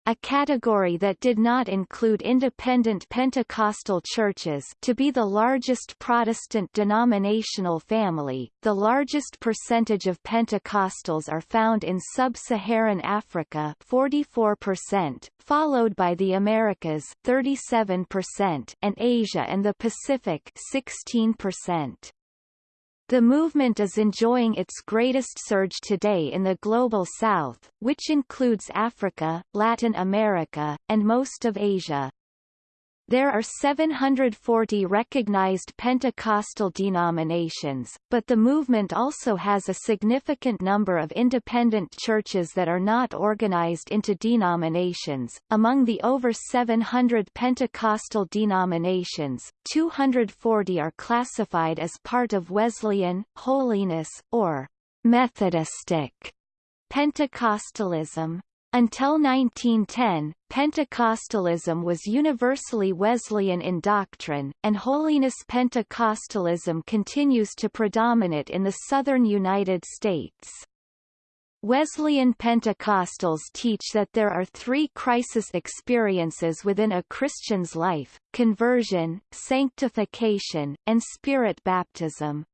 Speaker 1: a category that did not include independent Pentecostal churches to be the largest Protestant denominational family. The largest percentage of Pentecostals are found in sub-Saharan Africa 44%, followed by the Americas 37% and Asia and the Pacific 16%. The movement is enjoying its greatest surge today in the Global South, which includes Africa, Latin America, and most of Asia. There are 740 recognized Pentecostal denominations, but the movement also has a significant number of independent churches that are not organized into denominations. Among the over 700 Pentecostal denominations, 240 are classified as part of Wesleyan, Holiness, or Methodistic Pentecostalism. Until 1910, Pentecostalism was universally Wesleyan in doctrine, and Holiness Pentecostalism continues to predominate in the southern United States. Wesleyan Pentecostals teach that there are three crisis experiences within a Christian's life, conversion, sanctification, and spirit baptism.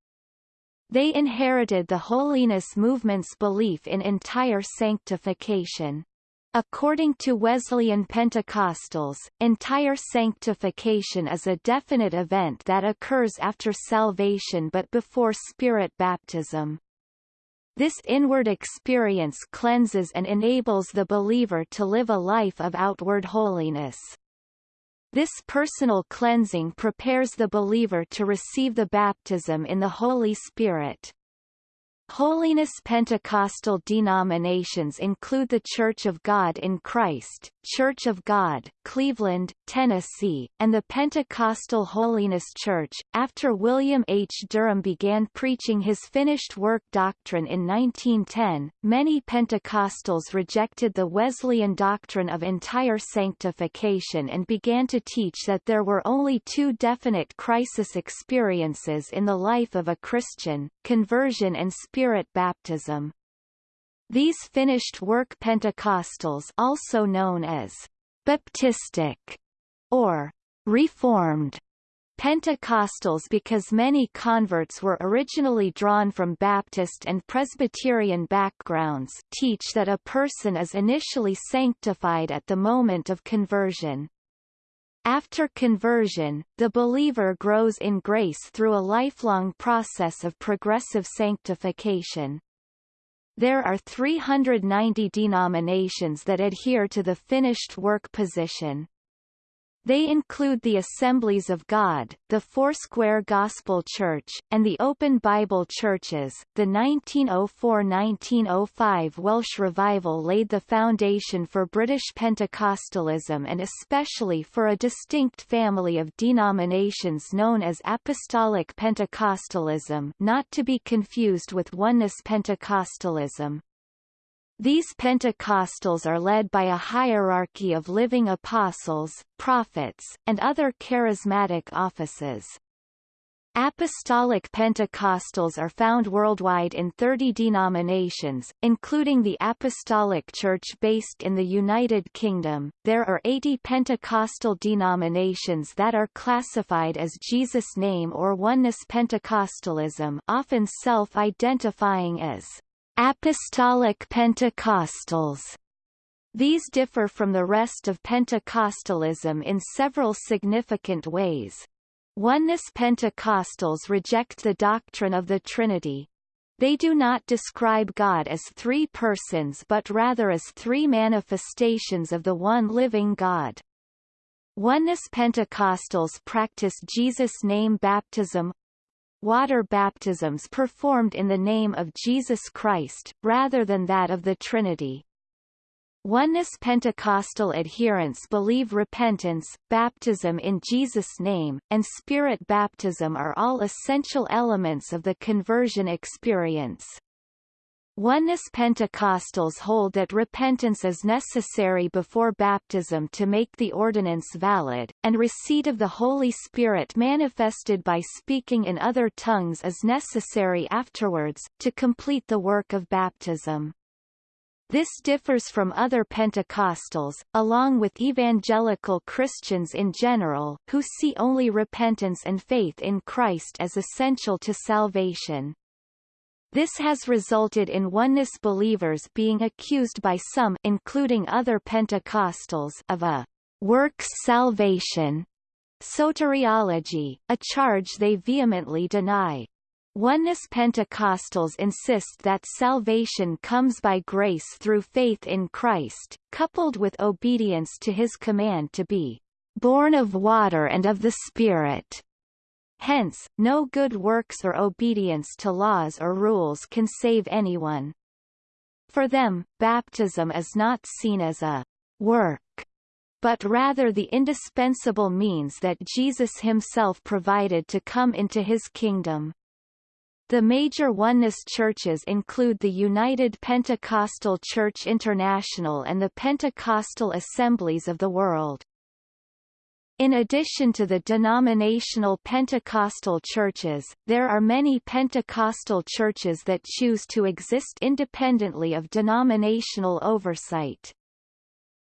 Speaker 1: They inherited the holiness movement's belief in entire sanctification. According to Wesleyan Pentecostals, entire sanctification is a definite event that occurs after salvation but before spirit baptism. This inward experience cleanses and enables the believer to live a life of outward holiness. This personal cleansing prepares the believer to receive the baptism in the Holy Spirit. Holiness Pentecostal denominations include the Church of God in Christ, Church of God, Cleveland, Tennessee, and the Pentecostal Holiness Church. After William H. Durham began preaching his finished work doctrine in 1910, many Pentecostals rejected the Wesleyan doctrine of entire sanctification and began to teach that there were only two definite crisis experiences in the life of a Christian, conversion and spirit baptism. These finished work Pentecostals also known as Baptistic or Reformed Pentecostals because many converts were originally drawn from Baptist and Presbyterian backgrounds teach that a person is initially sanctified at the moment of conversion. After conversion, the believer grows in grace through a lifelong process of progressive sanctification. There are 390 denominations that adhere to the finished work position. They include the Assemblies of God, the Foursquare Gospel Church, and the Open Bible Churches. The 1904-1905 Welsh Revival laid the foundation for British Pentecostalism and especially for a distinct family of denominations known as Apostolic Pentecostalism not to be confused with Oneness Pentecostalism. These Pentecostals are led by a hierarchy of living apostles, prophets, and other charismatic offices. Apostolic Pentecostals are found worldwide in 30 denominations, including the Apostolic Church based in the United Kingdom. There are 80 Pentecostal denominations that are classified as Jesus Name or Oneness Pentecostalism, often self-identifying as Apostolic Pentecostals these differ from the rest of Pentecostalism in several significant ways. Oneness Pentecostals reject the doctrine of the Trinity. They do not describe God as three persons but rather as three manifestations of the one living God. Oneness Pentecostals practice Jesus' name baptism, water baptisms performed in the name of Jesus Christ, rather than that of the Trinity. Oneness Pentecostal adherents believe repentance, baptism in Jesus' name, and spirit baptism are all essential elements of the conversion experience. Oneness Pentecostals hold that repentance is necessary before baptism to make the ordinance valid, and receipt of the Holy Spirit manifested by speaking in other tongues is necessary afterwards, to complete the work of baptism. This differs from other Pentecostals, along with evangelical Christians in general, who see only repentance and faith in Christ as essential to salvation. This has resulted in oneness believers being accused by some including other Pentecostals of a works salvation soteriology, a charge they vehemently deny. Oneness Pentecostals insist that salvation comes by grace through faith in Christ, coupled with obedience to his command to be born of water and of the Spirit. Hence, no good works or obedience to laws or rules can save anyone. For them, baptism is not seen as a work, but rather the indispensable means that Jesus himself provided to come into his kingdom. The major oneness churches include the United Pentecostal Church International and the Pentecostal Assemblies of the World. In addition to the denominational Pentecostal churches, there are many Pentecostal churches that choose to exist independently of denominational oversight.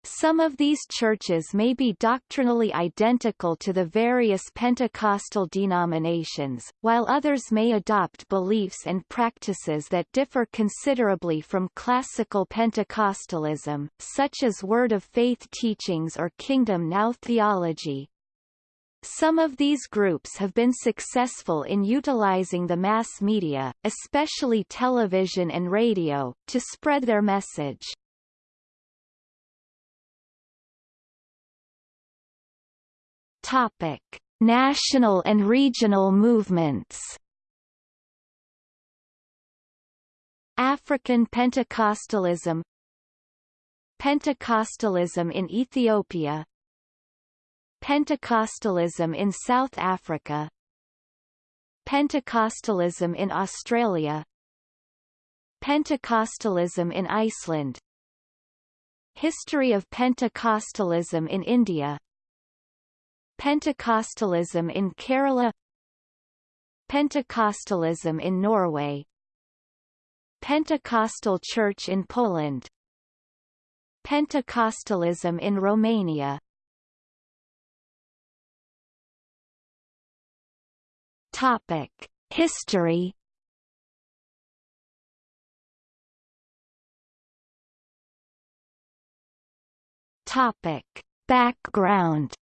Speaker 1: Some of these churches may be doctrinally identical to the various Pentecostal denominations, while others may adopt beliefs and practices that differ considerably from classical Pentecostalism, such as Word of Faith teachings or Kingdom Now theology. Some of these groups have been successful in utilizing the mass media, especially television and radio, to spread their message. Topic: National and regional movements. African Pentecostalism Pentecostalism in Ethiopia Pentecostalism in South Africa Pentecostalism in Australia Pentecostalism in Iceland History of Pentecostalism in India Pentecostalism in Kerala Pentecostalism in Norway Pentecostal Church in Poland Pentecostalism in Romania. Topic: History. Topic: Background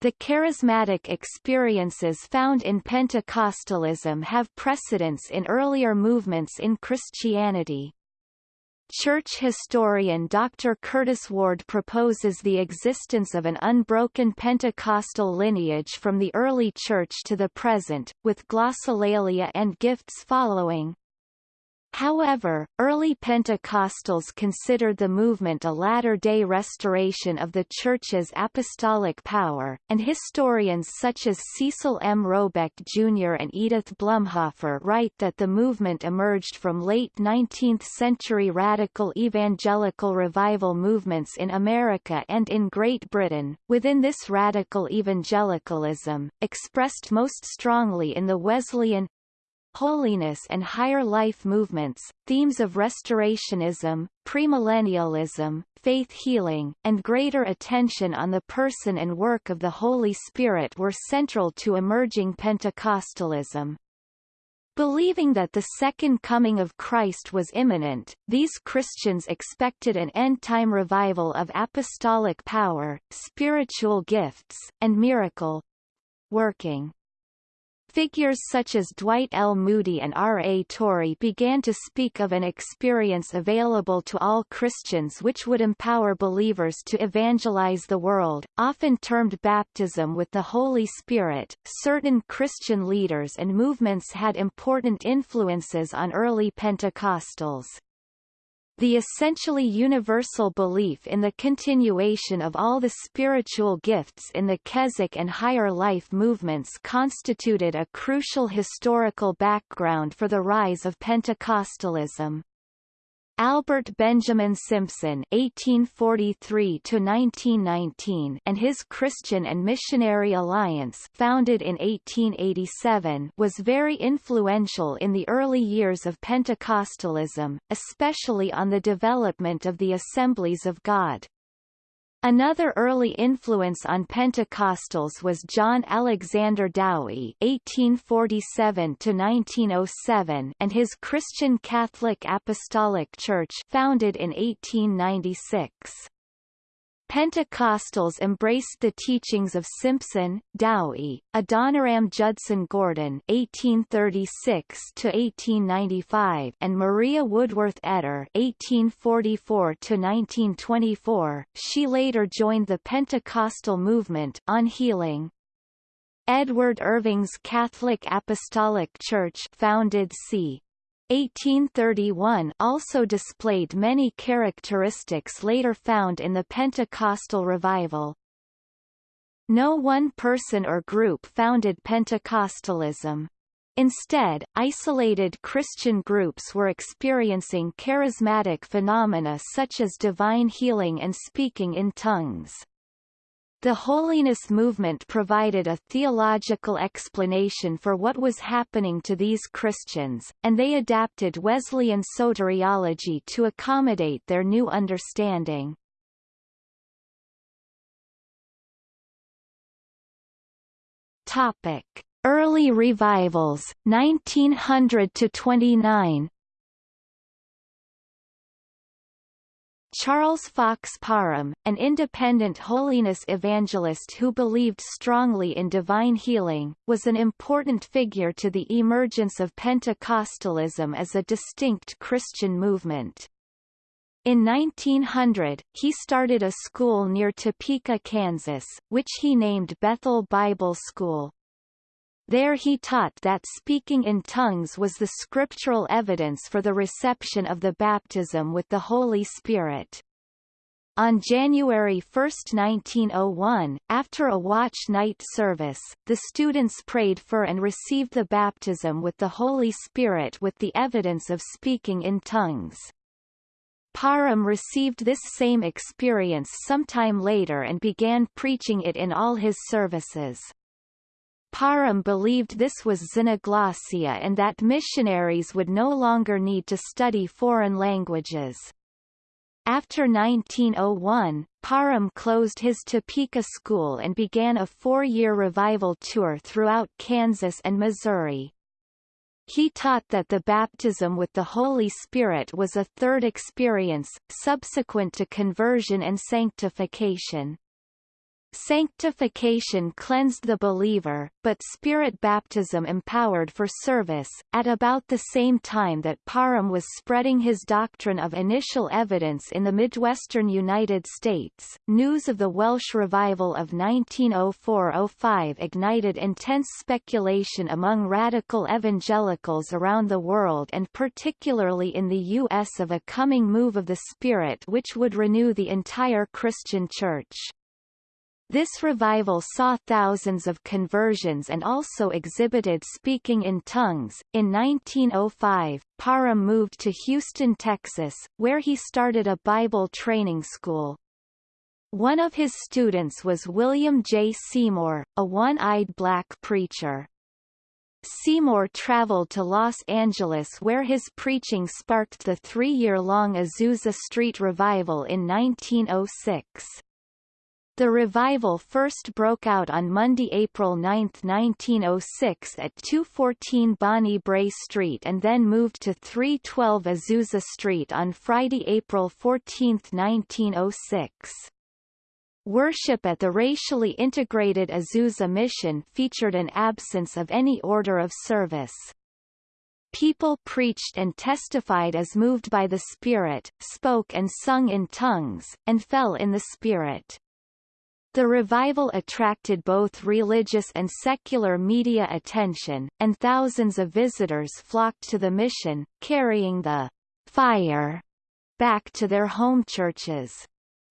Speaker 1: The charismatic experiences found in Pentecostalism have precedence in earlier movements in Christianity. Church historian Dr. Curtis Ward proposes the existence of an unbroken Pentecostal lineage from the early Church to the present, with glossolalia and gifts following. However, early Pentecostals considered the movement a latter-day restoration of the Church's apostolic power, and historians such as Cecil M. Robeck Jr. and Edith Blumhofer write that the movement emerged from late 19th-century radical evangelical revival movements in America and in Great Britain. Within this radical evangelicalism, expressed most strongly in the Wesleyan, holiness and higher life movements, themes of restorationism, premillennialism, faith healing, and greater attention on the person and work of the Holy Spirit were central to emerging Pentecostalism. Believing that the second coming of Christ was imminent, these Christians expected an end-time revival of apostolic power, spiritual gifts, and miracle working. Figures such as Dwight L. Moody and R. A. Torrey began to speak of an experience available to all Christians which would empower believers to evangelize the world, often termed baptism with the Holy Spirit. Certain Christian leaders and movements had important influences on early Pentecostals. The essentially universal belief in the continuation of all the spiritual gifts in the Keswick and higher life movements constituted a crucial historical background for the rise of Pentecostalism. Albert Benjamin Simpson (1843–1919) and his Christian and Missionary Alliance, founded in 1887, was very influential in the early years of Pentecostalism, especially on the development of the Assemblies of God. Another early influence on Pentecostals was John Alexander Dowie (1847–1907) and his Christian Catholic Apostolic Church, founded in 1896. Pentecostals embraced the teachings of Simpson, Dowie, Adoniram Judson Gordon (1836–1895) and Maria Woodworth Etter (1844–1924). She later joined the Pentecostal movement on healing. Edward Irving's Catholic Apostolic Church, founded c. 1831 also displayed many characteristics later found in the Pentecostal revival. No one person or group founded Pentecostalism. Instead, isolated Christian groups were experiencing charismatic phenomena such as divine healing and speaking in tongues. The holiness movement provided a theological explanation for what was happening to these Christians, and they adapted Wesleyan soteriology to accommodate their new understanding. Topic: Early revivals, 1900 to 29. Charles Fox Parham, an independent holiness evangelist who believed strongly in divine healing, was an important figure to the emergence of Pentecostalism as a distinct Christian movement. In 1900, he started a school near Topeka, Kansas, which he named Bethel Bible School. There he taught that speaking in tongues was the scriptural evidence for the reception of the baptism with the Holy Spirit. On January 1, 1901, after a watch night service, the students prayed for and received the baptism with the Holy Spirit with the evidence of speaking in tongues. Parham received this same experience sometime later and began preaching it in all his services. Parham believed this was xenoglossia and that missionaries would no longer need to study foreign languages. After 1901, Parham closed his Topeka school and began a four-year revival tour throughout Kansas and Missouri. He taught that the baptism with the Holy Spirit was a third experience, subsequent to conversion and sanctification. Sanctification cleansed the believer, but spirit baptism empowered for service. At about the same time that Parham was spreading his doctrine of initial evidence in the Midwestern United States, news of the Welsh revival of 1904-05 ignited intense speculation among radical evangelicals around the world and particularly in the U.S. of a coming move of the Spirit which would renew the entire Christian Church. This revival saw thousands of conversions and also exhibited speaking in tongues. In 1905, Parham moved to Houston, Texas, where he started a Bible training school. One of his students was William J. Seymour, a one-eyed black preacher. Seymour traveled to Los Angeles where his preaching sparked the three-year-long Azusa Street Revival in 1906. The revival first broke out on Monday, April 9, 1906 at 214 Bonnie Brae Street and then moved to 312 Azusa Street on Friday, April 14, 1906. Worship at the racially integrated Azusa Mission featured an absence of any order of service. People preached and testified as moved by the Spirit, spoke and sung in tongues, and fell in the Spirit. The revival attracted both religious and secular media attention, and thousands of visitors flocked to the mission, carrying the fire back to their home churches.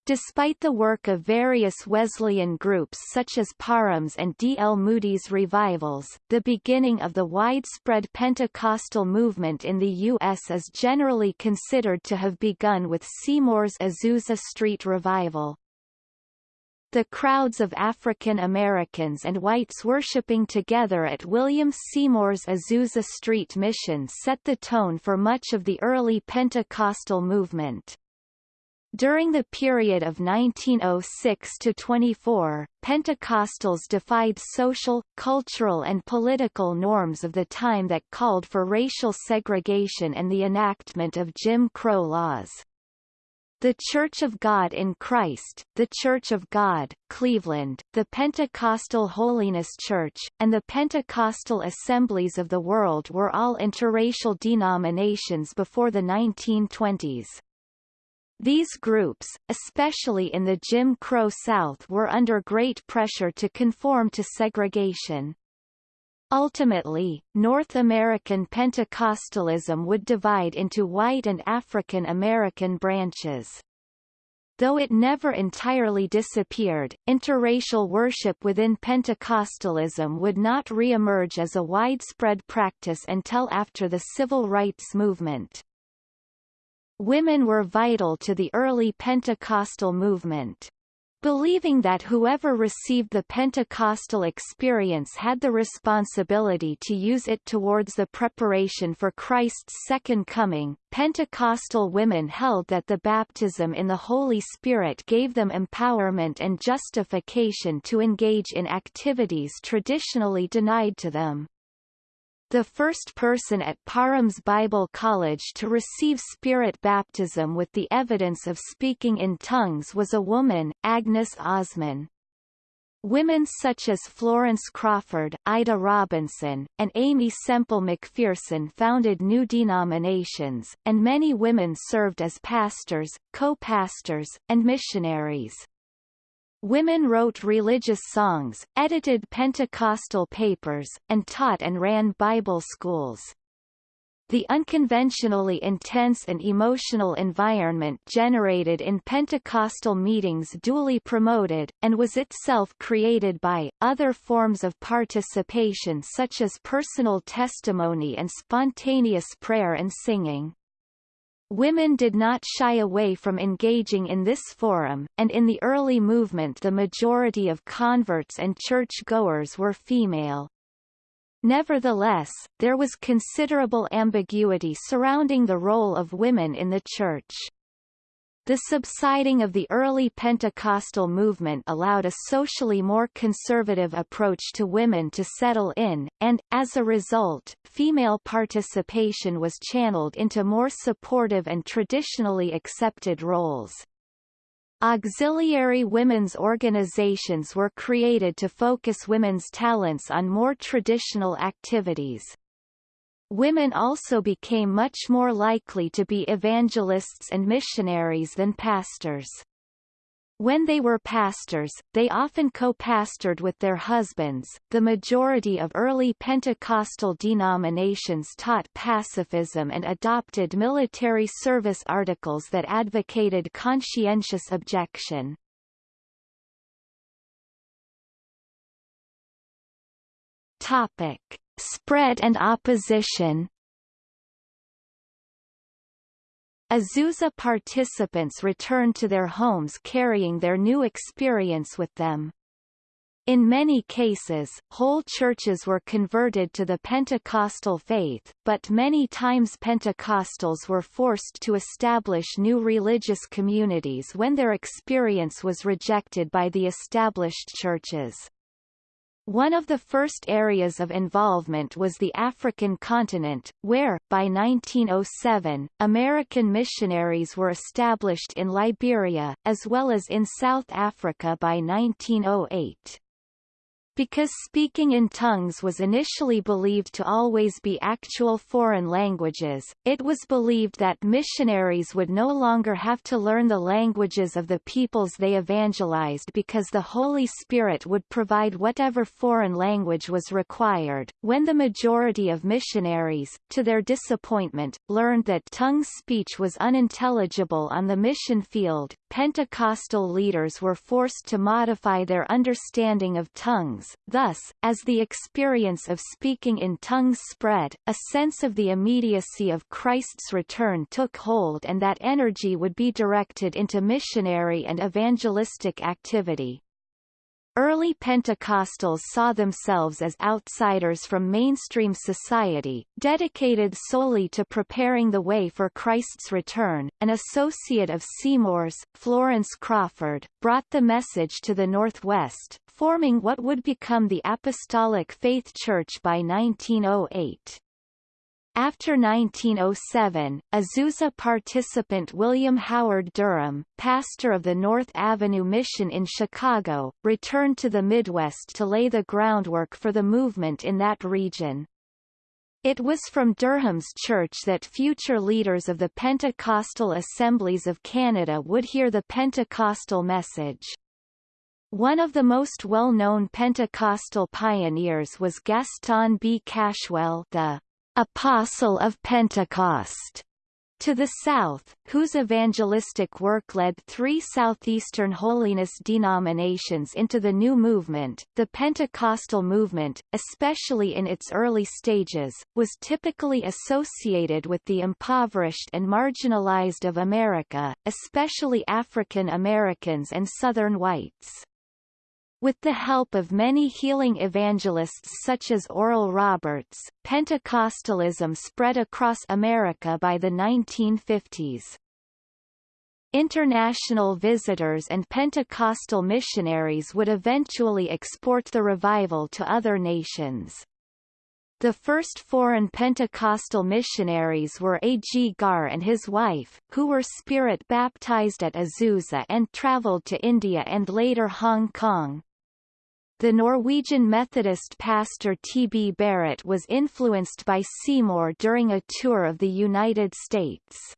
Speaker 1: Despite the work of various Wesleyan groups such as Parham's and D. L. Moody's revivals, the beginning of the widespread Pentecostal movement in the U.S. is generally considered to have begun with Seymour's Azusa Street Revival. The crowds of African Americans and whites worshipping together at William Seymour's Azusa Street Mission set the tone for much of the early Pentecostal movement. During the period of 1906 to 24, Pentecostals defied social, cultural and political norms of the time that called for racial segregation and the enactment of Jim Crow laws. The Church of God in Christ, the Church of God, Cleveland, the Pentecostal Holiness Church, and the Pentecostal Assemblies of the World were all interracial denominations before the 1920s. These groups, especially in the Jim Crow South were under great pressure to conform to segregation. Ultimately, North American Pentecostalism would divide into white and African American branches. though it never entirely disappeared, interracial worship within Pentecostalism would not re-emerge as a widespread practice until after the civil rights movement. Women were vital to the early Pentecostal movement. Believing that whoever received the Pentecostal experience had the responsibility to use it towards the preparation for Christ's second coming, Pentecostal women held that the baptism in the Holy Spirit gave them empowerment and justification to engage in activities traditionally denied to them. The first person at Parham's Bible College to receive spirit baptism with the evidence of speaking in tongues was a woman, Agnes Ozman. Women such as Florence Crawford, Ida Robinson, and Aimee Semple McPherson founded new denominations, and many women served as pastors, co-pastors, and missionaries. Women wrote religious songs, edited Pentecostal papers, and taught and ran Bible schools. The unconventionally intense and emotional environment generated in Pentecostal meetings duly promoted, and was itself created by, other forms of participation such as personal testimony and spontaneous prayer and singing. Women did not shy away from engaging in this forum, and in the early movement the majority of converts and church-goers were female. Nevertheless, there was considerable ambiguity surrounding the role of women in the Church. The subsiding of the early Pentecostal movement allowed a socially more conservative approach to women to settle in, and, as a result, female participation was channeled into more supportive and traditionally accepted roles. Auxiliary women's organizations were created to focus women's talents on more traditional activities. Women also became much more likely to be evangelists and missionaries than pastors. When they were pastors, they often co-pastored with their husbands. The majority of early Pentecostal denominations taught pacifism and adopted military service articles that advocated conscientious objection. Topic: Spread and opposition Azusa participants returned to their homes carrying their new experience with them. In many cases, whole churches were converted to the Pentecostal faith, but many times Pentecostals were forced to establish new religious communities when their experience was rejected by the established churches. One of the first areas of involvement was the African continent, where, by 1907, American missionaries were established in Liberia, as well as in South Africa by 1908. Because speaking in tongues was initially believed to always be actual foreign languages, it was believed that missionaries would no longer have to learn the languages of the peoples they evangelized because the Holy Spirit would provide whatever foreign language was required. When the majority of missionaries, to their disappointment, learned that tongue speech was unintelligible on the mission field, Pentecostal leaders were forced to modify their understanding of tongues tongues. Thus, as the experience of speaking in tongues spread, a sense of the immediacy of Christ's return took hold and that energy would be directed into missionary and evangelistic activity. Early Pentecostals saw themselves as outsiders from mainstream society, dedicated solely to preparing the way for Christ's return. An associate of Seymour's, Florence Crawford, brought the message to the Northwest, forming what would become the Apostolic Faith Church by 1908. After 1907, Azusa participant William Howard Durham, pastor of the North Avenue Mission in Chicago, returned to the Midwest to lay the groundwork for the movement in that region. It was from Durham's church that future leaders of the Pentecostal Assemblies of Canada would hear the Pentecostal message. One of the most well-known Pentecostal pioneers was Gaston B. Cashwell the Apostle of Pentecost, To the south, whose evangelistic work led three southeastern holiness denominations into the new movement, the Pentecostal movement, especially in its early stages, was typically associated with the impoverished and marginalized of America, especially African Americans and Southern whites. With the help of many healing evangelists such as Oral Roberts, Pentecostalism spread across America by the 1950s. International visitors and Pentecostal missionaries would eventually export the revival to other nations. The first foreign Pentecostal missionaries were A. G. Garr and his wife, who were spirit baptized at Azusa and traveled to India and later Hong Kong. The Norwegian Methodist pastor T. B. Barratt was influenced by Seymour during a tour of the United States.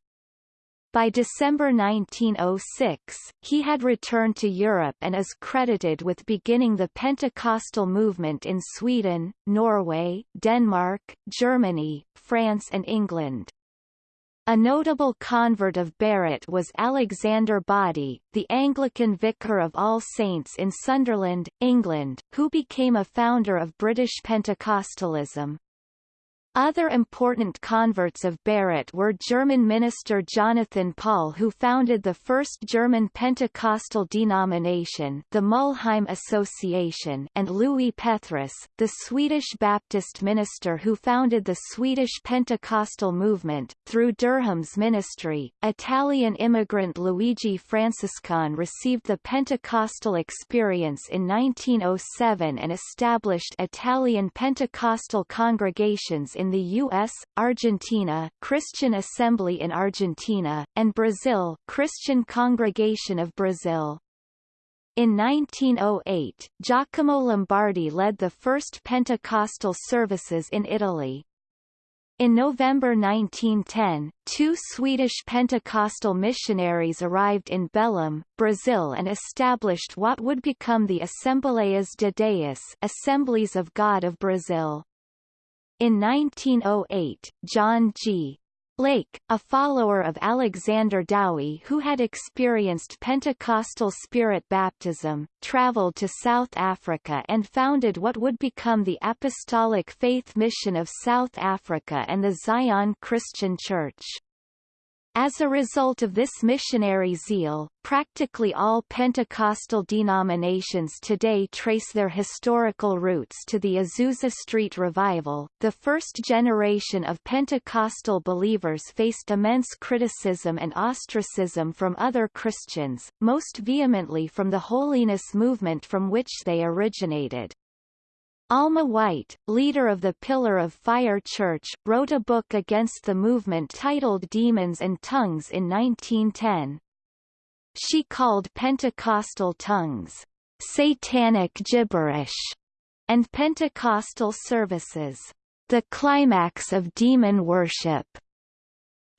Speaker 1: By December 1906, he had returned to Europe and is credited with beginning the Pentecostal movement in Sweden, Norway, Denmark, Germany, France and England. A notable convert of Barratt was Alexander Boddy, the Anglican vicar of All Saints in Sunderland, England, who became a founder of British Pentecostalism. Other important converts of Barratt were German minister Jonathan Paul who founded the first German Pentecostal denomination the Mulheim Association and Lewi Pethrus, the Swedish Baptist minister who founded the Swedish Pentecostal movement. Through Durham's ministry, Italian immigrant Luigi Francescon received the Pentecostal experience in 1907 and established Italian Pentecostal congregations in the U.S., Argentina Christian Assembly in Argentina, and Brazil Christian Congregation of Brazil. In 1908, Giacomo Lombardi led the first Pentecostal services in Italy. In November 1910, two Swedish Pentecostal missionaries arrived in Belém, Brazil and established what would become the Assembleias de Deus Assemblies of God of Brazil. In 1908, John G. Lake, a follower of Alexander Dowie who had experienced Pentecostal spirit baptism, traveled to South Africa and founded what would become the Apostolic Faith Mission of South Africa and the Zion Christian Church. As a result of this missionary zeal, practically all Pentecostal denominations today trace their historical roots to the Azusa Street Revival. The first generation of Pentecostal believers faced immense criticism and ostracism from other Christians, most vehemently from the holiness movement from which they originated. Alma White, leader of the Pillar of Fire Church, wrote a book against the movement titled Demons and Tongues in 1910. She called Pentecostal tongues, satanic gibberish, and Pentecostal services, the climax of demon worship.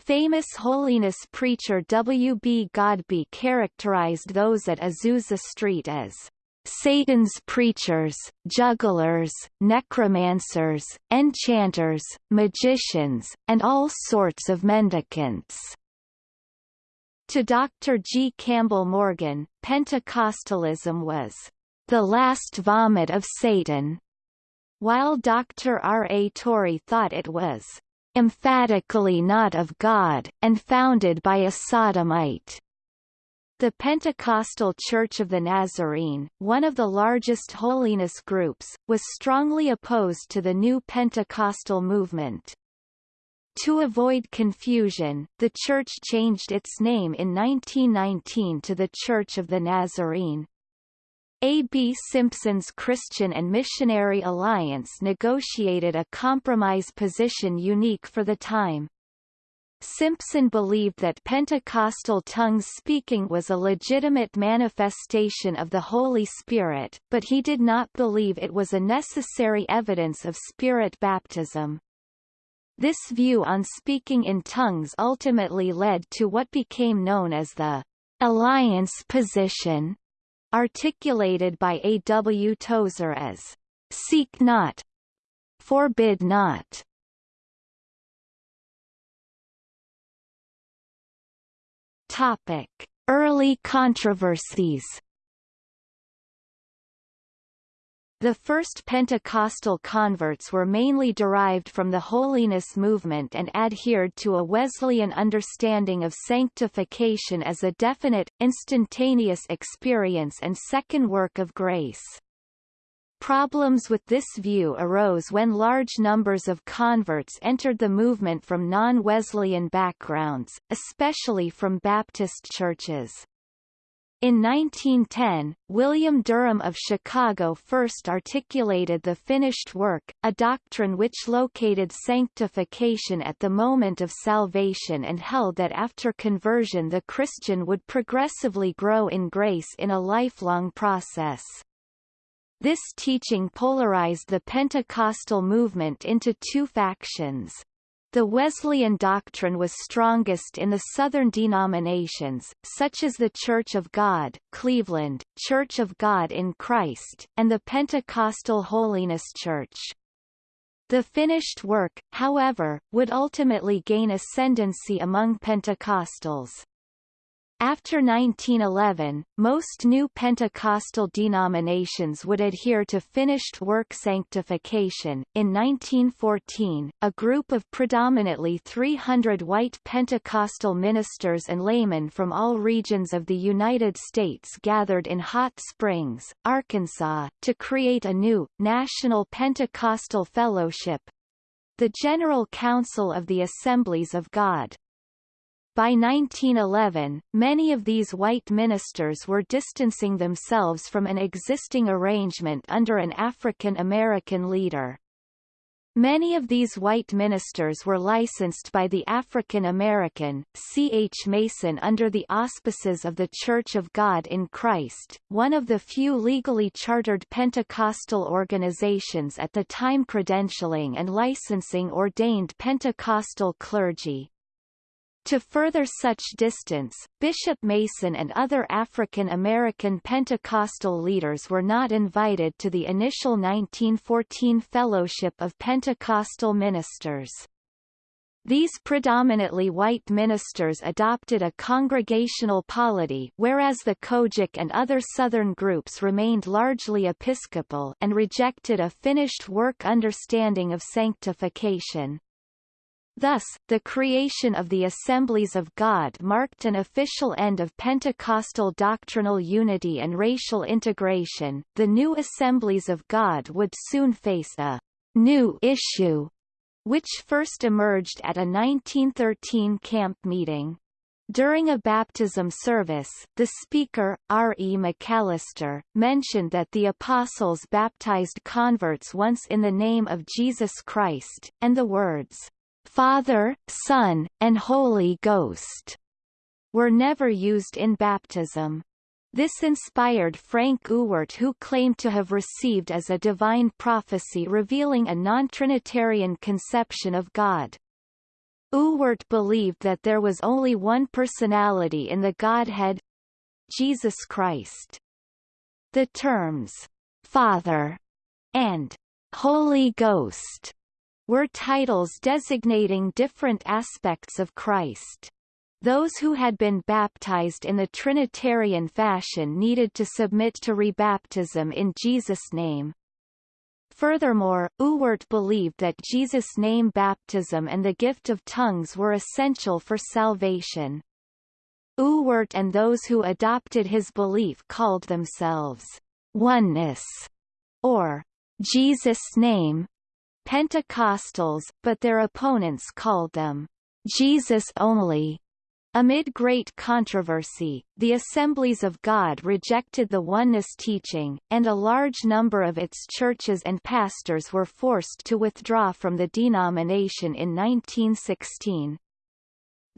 Speaker 1: Famous holiness preacher W. B. Godbey characterized those at Azusa Street as Satan's preachers, jugglers, necromancers, enchanters, magicians, and all sorts of mendicants. To Dr. G. Campbell Morgan, Pentecostalism was the last vomit of Satan, while Dr. R. A. Torrey thought it was emphatically not of God, and founded by a sodomite. The Pentecostal Church of the Nazarene, one of the largest holiness groups, was strongly opposed to the new Pentecostal movement. To avoid confusion, the church changed its name in 1919 to the Church of the Nazarene. A. B. Simpson's Christian and Missionary Alliance negotiated a compromise position unique for the time. Simpson believed that Pentecostal tongues speaking was a legitimate manifestation of the Holy Spirit, but he did not believe it was a necessary evidence of Spirit baptism. This view on speaking in tongues ultimately led to what became known as the alliance position, articulated by A. W. Tozer as seek not, forbid not. Topic: Early controversies. The first Pentecostal converts were mainly derived from the holiness movement and adhered to a Wesleyan understanding of sanctification as a definite, instantaneous experience and second work of grace. Problems with this view arose when large numbers of converts entered the movement from non-Wesleyan backgrounds, especially from Baptist churches. In 1910, William Durham of Chicago first articulated the finished work, a doctrine which located sanctification at the moment of salvation and held that after conversion the Christian would progressively grow in grace in a lifelong process. This teaching polarized the Pentecostal movement into two factions. The Wesleyan doctrine was strongest in the Southern denominations, such as the Church of God, Cleveland, Church of God in Christ, and the Pentecostal Holiness Church. The finished work, however, would ultimately gain ascendancy among Pentecostals. After 1911, most new Pentecostal denominations would adhere to finished work sanctification. In 1914, a group of predominantly 300 white Pentecostal ministers and laymen from all regions of the United States gathered in Hot Springs, Arkansas, to create a new, National Pentecostal Fellowship the General Council of the Assemblies of God. By 1911, many of these white ministers were distancing themselves from an existing arrangement under an African American leader. Many of these white ministers were licensed by the African American, C. H. Mason under the auspices of the Church of God in Christ, one of the few legally chartered Pentecostal organizations at the time credentialing and licensing ordained Pentecostal clergy. To further such distance, Bishop Mason and other African American Pentecostal leaders were not invited to the initial 1914 Fellowship of Pentecostal Ministers. These predominantly white ministers adopted a congregational polity whereas the COGIC and other Southern groups remained largely Episcopal and rejected a finished work understanding of sanctification. Thus, the creation of the Assemblies of God marked an official end of Pentecostal doctrinal unity and racial integration. The new Assemblies of God would soon face a new issue, which first emerged at a 1913 camp meeting. During a baptism service, the speaker, R. E. McAlister, mentioned that the apostles baptized converts once in the name of Jesus Christ, and the words, Father, Son, and Holy Ghost were never used in baptism. This inspired Frank Ewart who claimed to have received as a divine prophecy revealing a non-Trinitarian conception of God. Ewart believed that there was only one personality in the Godhead Jesus Christ. The terms, Father, and Holy Ghost were titles designating different aspects of Christ. Those who had been baptized in the Trinitarian fashion needed to submit to rebaptism in Jesus' name. Furthermore, Ewart believed that Jesus' name baptism and the gift of tongues were essential for salvation. Ewart and those who adopted his belief called themselves oneness or Jesus' name Pentecostals, but their opponents called them Jesus only. Amid great controversy, the Assemblies of God rejected the oneness teaching, and a large number of its churches and pastors were forced to withdraw from the denomination in 1916.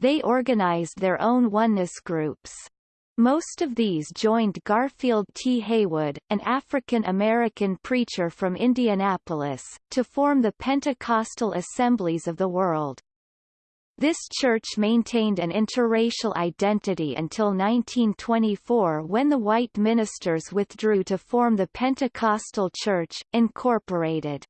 Speaker 1: They organized their own oneness groups. Most of these joined Garfield T. Haywood, an African-American preacher from Indianapolis, to form the Pentecostal Assemblies of the World. This church maintained an interracial identity until 1924 when the white ministers withdrew to form the Pentecostal Church, Incorporated.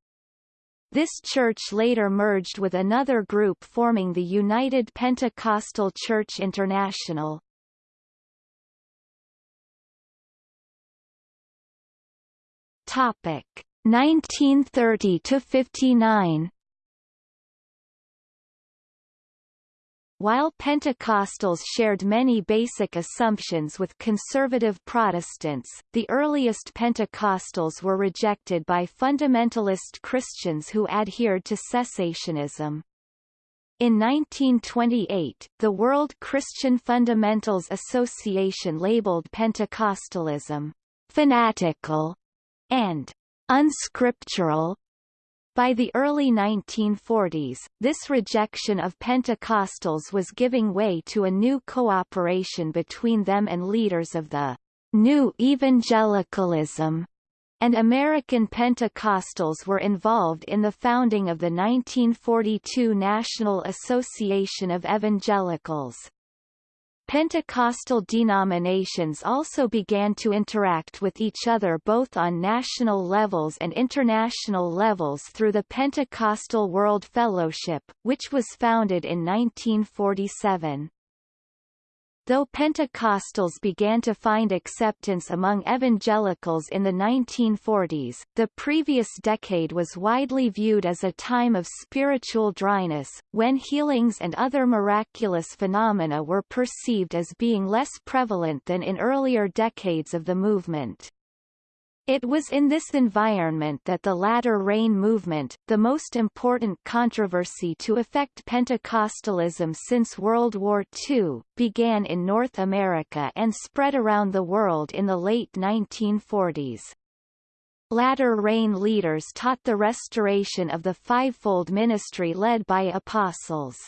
Speaker 1: This church later merged with another group forming the United Pentecostal Church International. Topic 1930 to 59 While Pentecostals shared many basic assumptions with conservative Protestants, the earliest Pentecostals were rejected by fundamentalist Christians who adhered to cessationism. In 1928, the World Christian Fundamentals Association labeled Pentecostalism fanatical and unscriptural by the early 1940s, this rejection of Pentecostals was giving way to a new cooperation between them and leaders of the New Evangelicalism, and American Pentecostals were involved in the founding of the 1942 National Association of Evangelicals. Pentecostal denominations also began to interact with each other both on national levels and international levels through the Pentecostal World Fellowship, which was founded in 1947. Though Pentecostals began to find acceptance among evangelicals in the 1940s, the previous decade was widely viewed as a time of spiritual dryness, when healings and other miraculous phenomena were perceived as being less prevalent than in earlier decades of the movement. It was in this environment that the latter rain movement, the most important controversy to affect Pentecostalism since World War II, began in North America and spread around the world in the late 1940s. Latter rain leaders taught the restoration of the fivefold ministry led by apostles.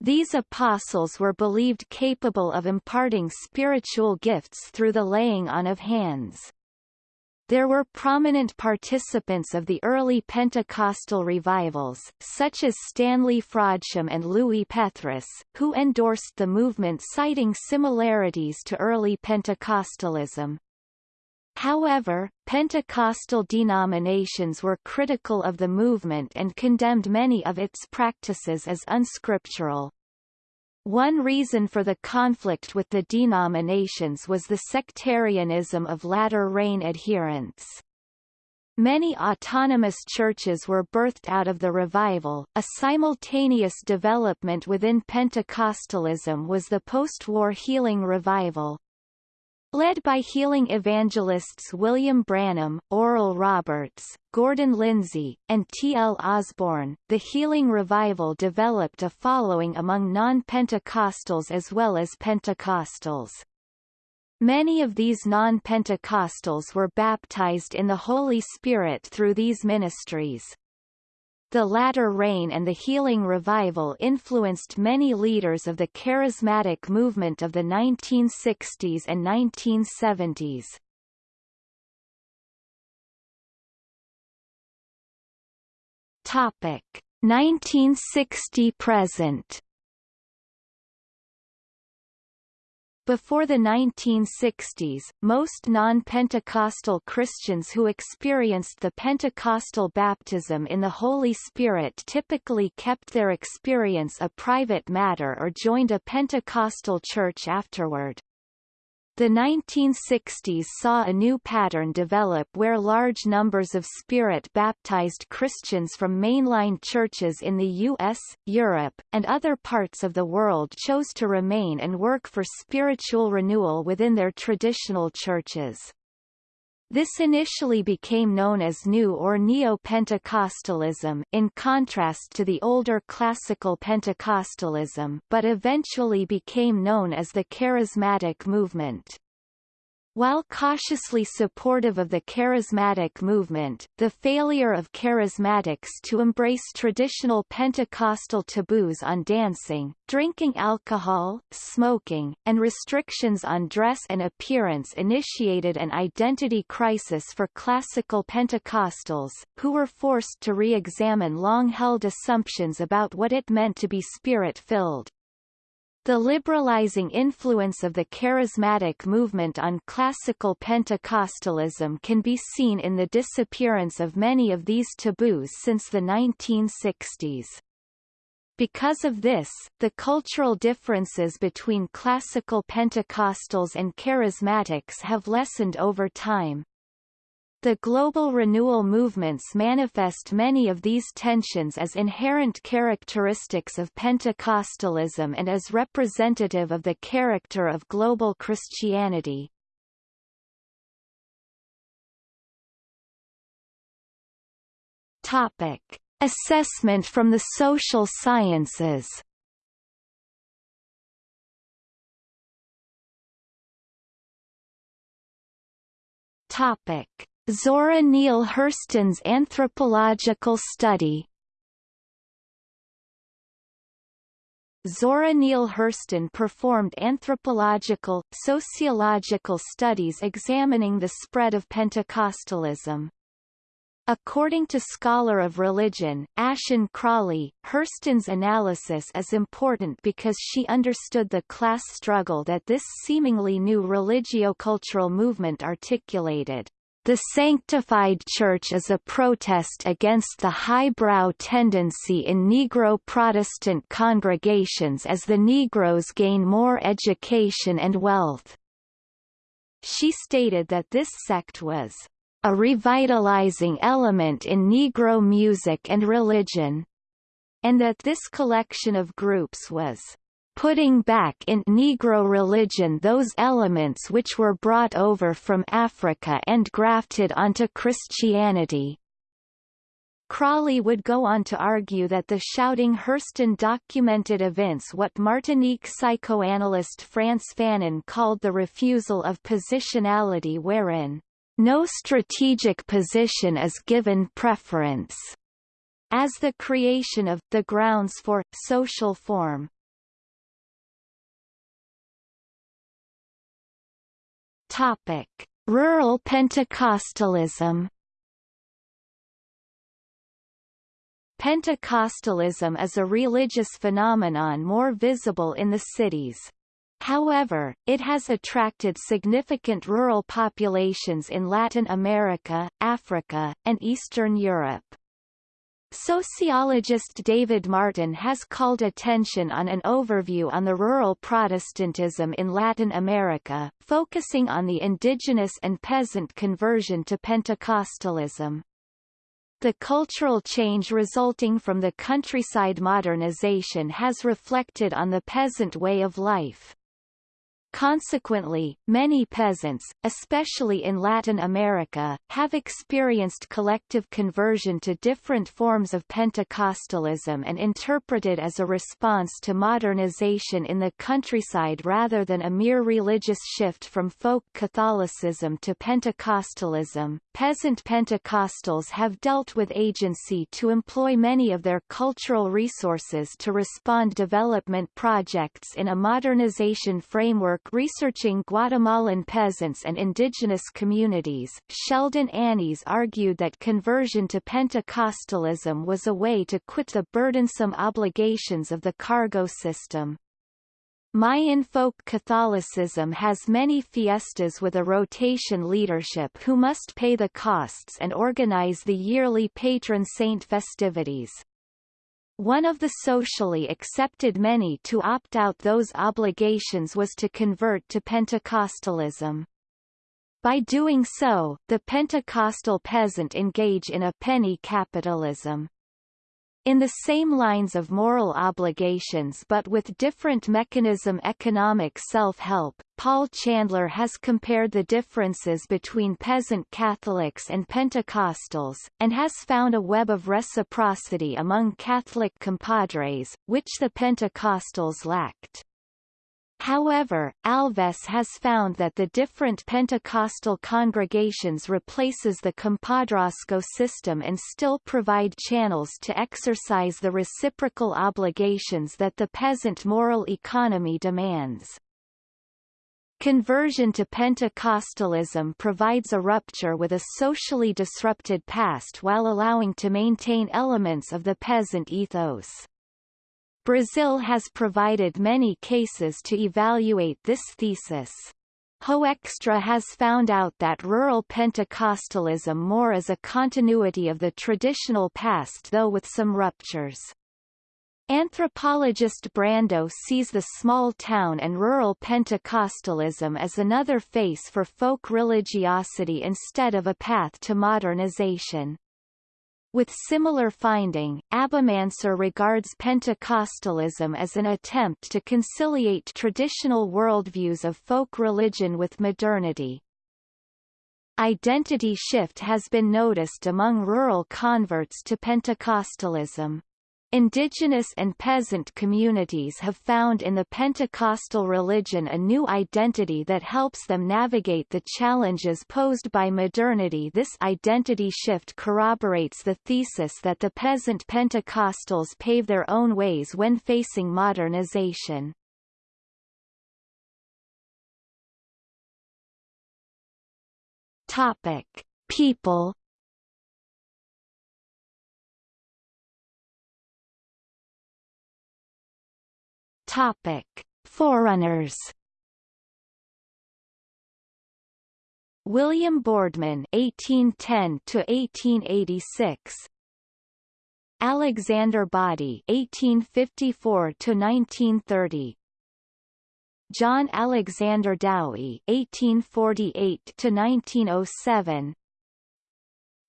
Speaker 1: These apostles were believed capable of imparting spiritual gifts through the laying on of hands. There were prominent participants of the early Pentecostal revivals, such as Stanley Frodsham and Lewi Pethrus, who endorsed the movement citing similarities to early Pentecostalism. However, Pentecostal denominations were critical of the movement and condemned many of its practices as unscriptural. One reason for the conflict with the denominations was the sectarianism of latter rain adherents. Many autonomous churches were birthed out of the revival. A simultaneous development within Pentecostalism was the post-war healing revival, Led by healing evangelists William Branham, Oral Roberts, Gordon Lindsay, and T. L. Osborn, the healing revival developed a following among non-Pentecostals as well as Pentecostals. Many of these non-Pentecostals were baptized in the Holy Spirit through these ministries. The latter rain and the healing revival influenced many leaders of the charismatic movement of the 1960s and 1970s. Topic 1960 present Before the 1960s, most non-Pentecostal Christians who experienced the Pentecostal baptism in the Holy Spirit typically kept their experience a private matter or joined a Pentecostal church afterward. The 1960s saw a new pattern develop where large numbers of Spirit-baptized Christians from mainline churches in the U.S., Europe, and other parts of the world chose to remain and work for spiritual renewal within their traditional churches. This initially became known as New or Neo-Pentecostalism in contrast to the older Classical Pentecostalism but eventually became known as the Charismatic movement. While cautiously supportive of the charismatic movement, the failure of charismatics to embrace traditional Pentecostal taboos on dancing, drinking alcohol, smoking, and restrictions on dress and appearance initiated an identity crisis for classical Pentecostals, who were forced to re-examine long-held assumptions about what it meant to be spirit-filled. The liberalizing influence of the charismatic movement on classical Pentecostalism can be seen in the disappearance of many of these taboos since the 1960s. Because of this, the cultural differences between classical Pentecostals and charismatics have lessened over time. The global renewal movements manifest many of these tensions as inherent characteristics of Pentecostalism and as representative of the character of global Christianity. Topic: Assessment from the social sciences. Topic: Zora Neale Hurston's anthropological study Zora Neale Hurston performed anthropological, sociological studies examining the spread of Pentecostalism. According to scholar of religion, Ashon Crawley, Hurston's analysis is important because she understood the class struggle that this seemingly new religio-cultural movement articulated. The Sanctified Church is a protest against the highbrow tendency in Negro Protestant congregations as the Negroes gain more education and wealth. She stated that this sect was a revitalizing element in Negro music and religion, and that this collection of groups was putting back in Negro religion those elements which were brought over from Africa and grafted onto Christianity. Crawley would go on to argue that the shouting Hurston documented events what Martinique psychoanalyst Frantz Fanon called the refusal of positionality wherein no strategic position is given preference, as the creation of the grounds for social form. Topic: Rural Pentecostalism. Pentecostalism is a religious phenomenon more visible in the cities. However, it has attracted significant rural populations in Latin America, Africa, and Eastern Europe. Sociologist David Martin has called attention on an overview on the rural Protestantism in Latin America, focusing on the indigenous and peasant conversion to Pentecostalism. The cultural change resulting from the countryside modernization has reflected on the peasant way of life. Consequently, many peasants, especially in Latin America, have experienced collective conversion to different forms of Pentecostalism and interpreted as a response to modernization in the countryside rather than a mere religious shift from folk Catholicism to Pentecostalism. Peasant Pentecostals have dealt with agency to employ many of their cultural resources to respond development projects in a modernization framework work researching Guatemalan peasants and indigenous communities, Sheldon Annis argued that conversion to Pentecostalism was a way to quit the burdensome obligations of the cargo system. Mayan folk Catholicism has many fiestas with a rotation leadership who must pay the costs and organize the yearly patron saint festivities. One of the socially accepted many to opt out those obligations was to convert to Pentecostalism. By doing so, the Pentecostal peasant engage in a penny capitalism. In the same lines of moral obligations but with different mechanism economic self-help, Paul Chandler has compared the differences between peasant Catholics and Pentecostals, and has found a web of reciprocity among Catholic compadres, which the Pentecostals lacked. However, Alves has found that the different Pentecostal congregations replaces the compadrazgo system and still provide channels to exercise the reciprocal obligations that the peasant moral economy demands. Conversion to Pentecostalism provides a rupture with a socially disrupted past while allowing to maintain elements of the peasant ethos. Brazil has provided many cases to evaluate this thesis. Hoekstra has found out that rural Pentecostalism more is a continuity of the traditional past though with some ruptures. Anthropologist Brando sees the small town and rural Pentecostalism as another face for folk religiosity instead of a path to modernization. With similar finding, Abumansur regards Pentecostalism as an attempt to conciliate traditional worldviews of folk religion with modernity. Identity shift has been noticed among rural converts to Pentecostalism. Indigenous and peasant communities have found in the Pentecostal religion a new identity that helps them navigate the challenges posed by modernity This identity shift corroborates the thesis that the peasant Pentecostals pave their own ways when facing modernization. Topic. People Topic: Forerunners. William Boardman (1810 to 1886). Alexander Boddy (1854 to 1930). John Alexander Dowie (1848 to 1907).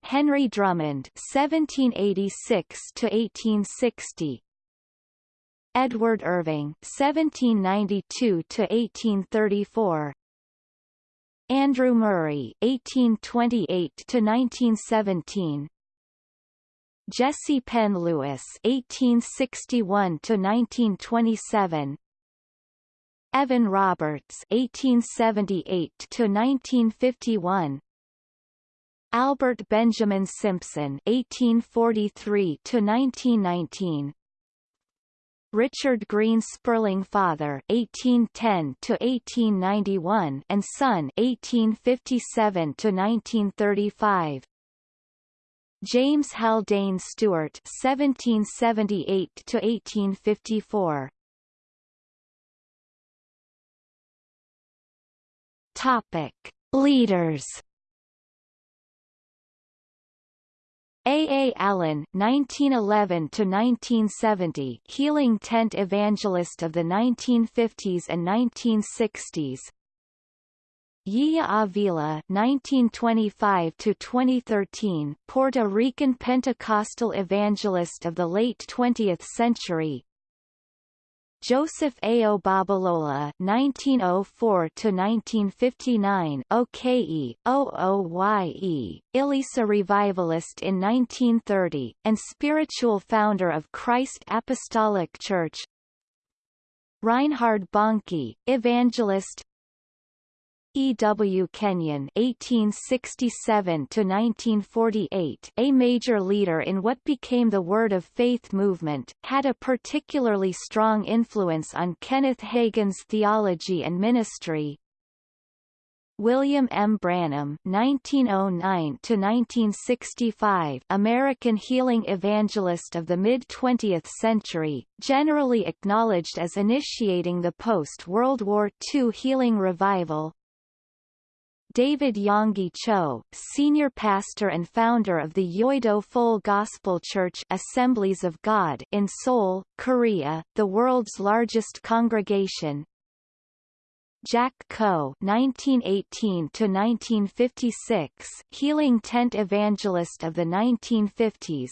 Speaker 1: Henry Drummond (1786 to 1860). Edward Irving (1792–1834), Andrew Murray (1828–1917), Jessie Penn-Lewis (1861–1927), Evan Roberts (1878–1951). Albert Benjamin Simpson (1843–1919), Richard Green Spurling father 1810 to 1891 and son 1857 to 1935 James Haldane Stewart 1778 to 1854 Topic Leaders A. A. Allen 1911–1970 Healing Tent Evangelist of the 1950s and 1960s Yiye Ávila 1925–2013 Puerto Rican Pentecostal evangelist of the late 20th century Joseph Ayo Babalola (1904–1959), OKE, OOYE, Ilesa revivalist in 1930, and spiritual founder of Christ Apostolic Church. Reinhard Bonnke, evangelist, E. W. Kenyon (1867–1948), a major leader in what became the Word of Faith movement, had a particularly strong influence on Kenneth Hagin's theology and ministry. William M. Branham (1909–1965), American healing evangelist of the mid-20th century, generally acknowledged as initiating the post-World War II healing revival. David Yonggi Cho, senior pastor and founder of the Yoido Full Gospel Church Assemblies of God in Seoul, Korea, the world's largest congregation. Jack Coe (1918–1956), healing tent evangelist of the 1950s,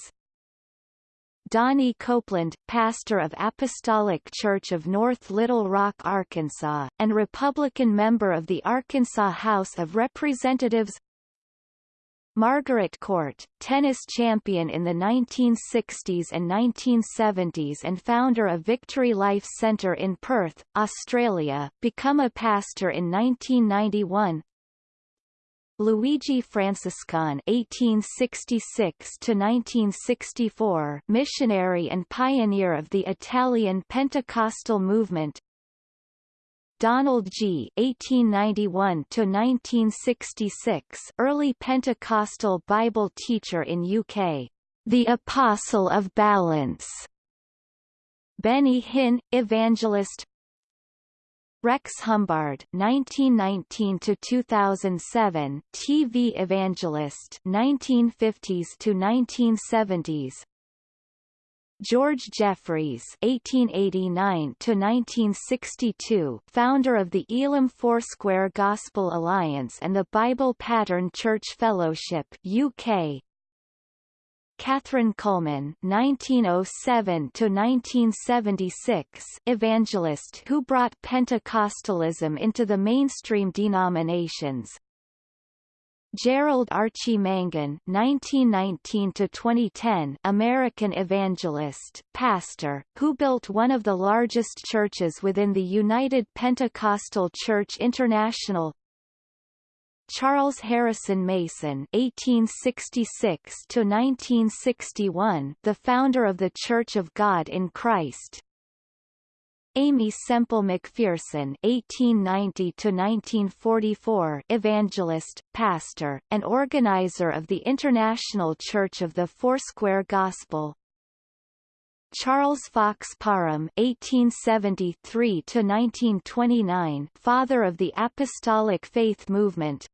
Speaker 1: Donnie Copeland, pastor of Apostolic Church of North Little Rock, Arkansas, and Republican member of the Arkansas House of Representatives. Margaret Court, tennis champion in the 1960s and 1970s and founder of Victory Life Centre in Perth, Australia, become a pastor in 1991 Luigi Francescon (1866–1964), missionary and pioneer of the Italian Pentecostal movement. Donald Gee (1891–1966), early Pentecostal Bible teacher in UK. The Apostle of Balance. Benny Hinn, evangelist, Rex Humbard 1919 to 2007 TV evangelist 1950s to 1970s George Jeffreys 1889 to 1962, founder of the Elim Foursquare Gospel Alliance and the Bible Pattern Church Fellowship (UK). Kathryn Kuhlman (1907–1976), evangelist who brought Pentecostalism into the mainstream denominations. Gerald Archie Mangun (1919–2010), American evangelist, pastor, who built one of the largest churches within the United Pentecostal Church International. Charles Harrison Mason (1866–1961), the founder of the Church of God in Christ, Aimee Semple McPherson (1890–1944), evangelist, pastor, and organizer of the International Church of the Foursquare Gospel. Charles Fox Parham (1873–1929), father of the Apostolic Faith Movement,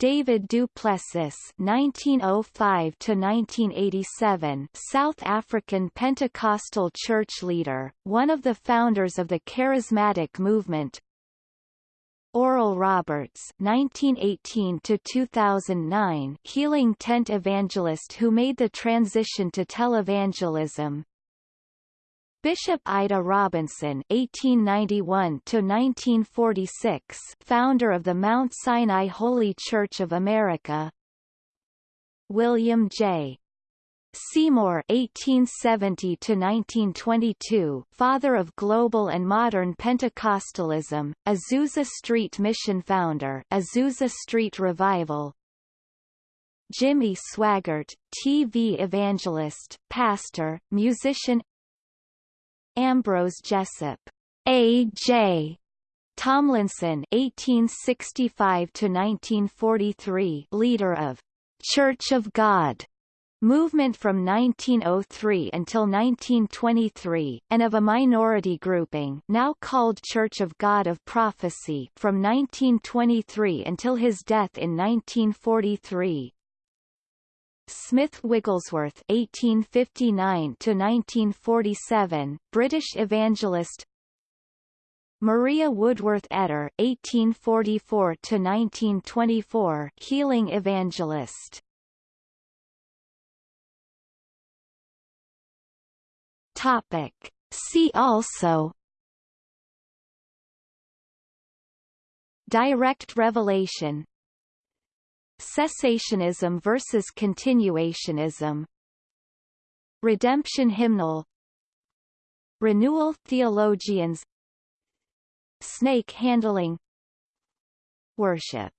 Speaker 1: David du Plessis (1905–1987), South African Pentecostal church leader, one of the founders of the Charismatic movement. Oral Roberts (1918–2009), healing tent evangelist who made the transition to televangelism. Bishop Ida Robinson (1891–1946), founder of the Mount Sinai Holy Church of America. William J. Seymour (1870–1922), father of global and modern Pentecostalism, Azusa Street Mission founder, Azusa Street Revival. Jimmy Swaggart, TV evangelist, pastor, musician, Ambrose Jessup, A.J. Tomlinson (1865–1943), leader of Church of God movement from 1903 until 1923, and of a minority grouping now called Church of God of Prophecy from 1923 until his death in 1943. Smith Wigglesworth (1859–1947), British evangelist. Maria Woodworth Etter (1844–1924), healing evangelist. Topic. See also. Direct revelation Cessationism versus continuationism. Redemption hymnal. Renewal theologians. Snake handling. Worship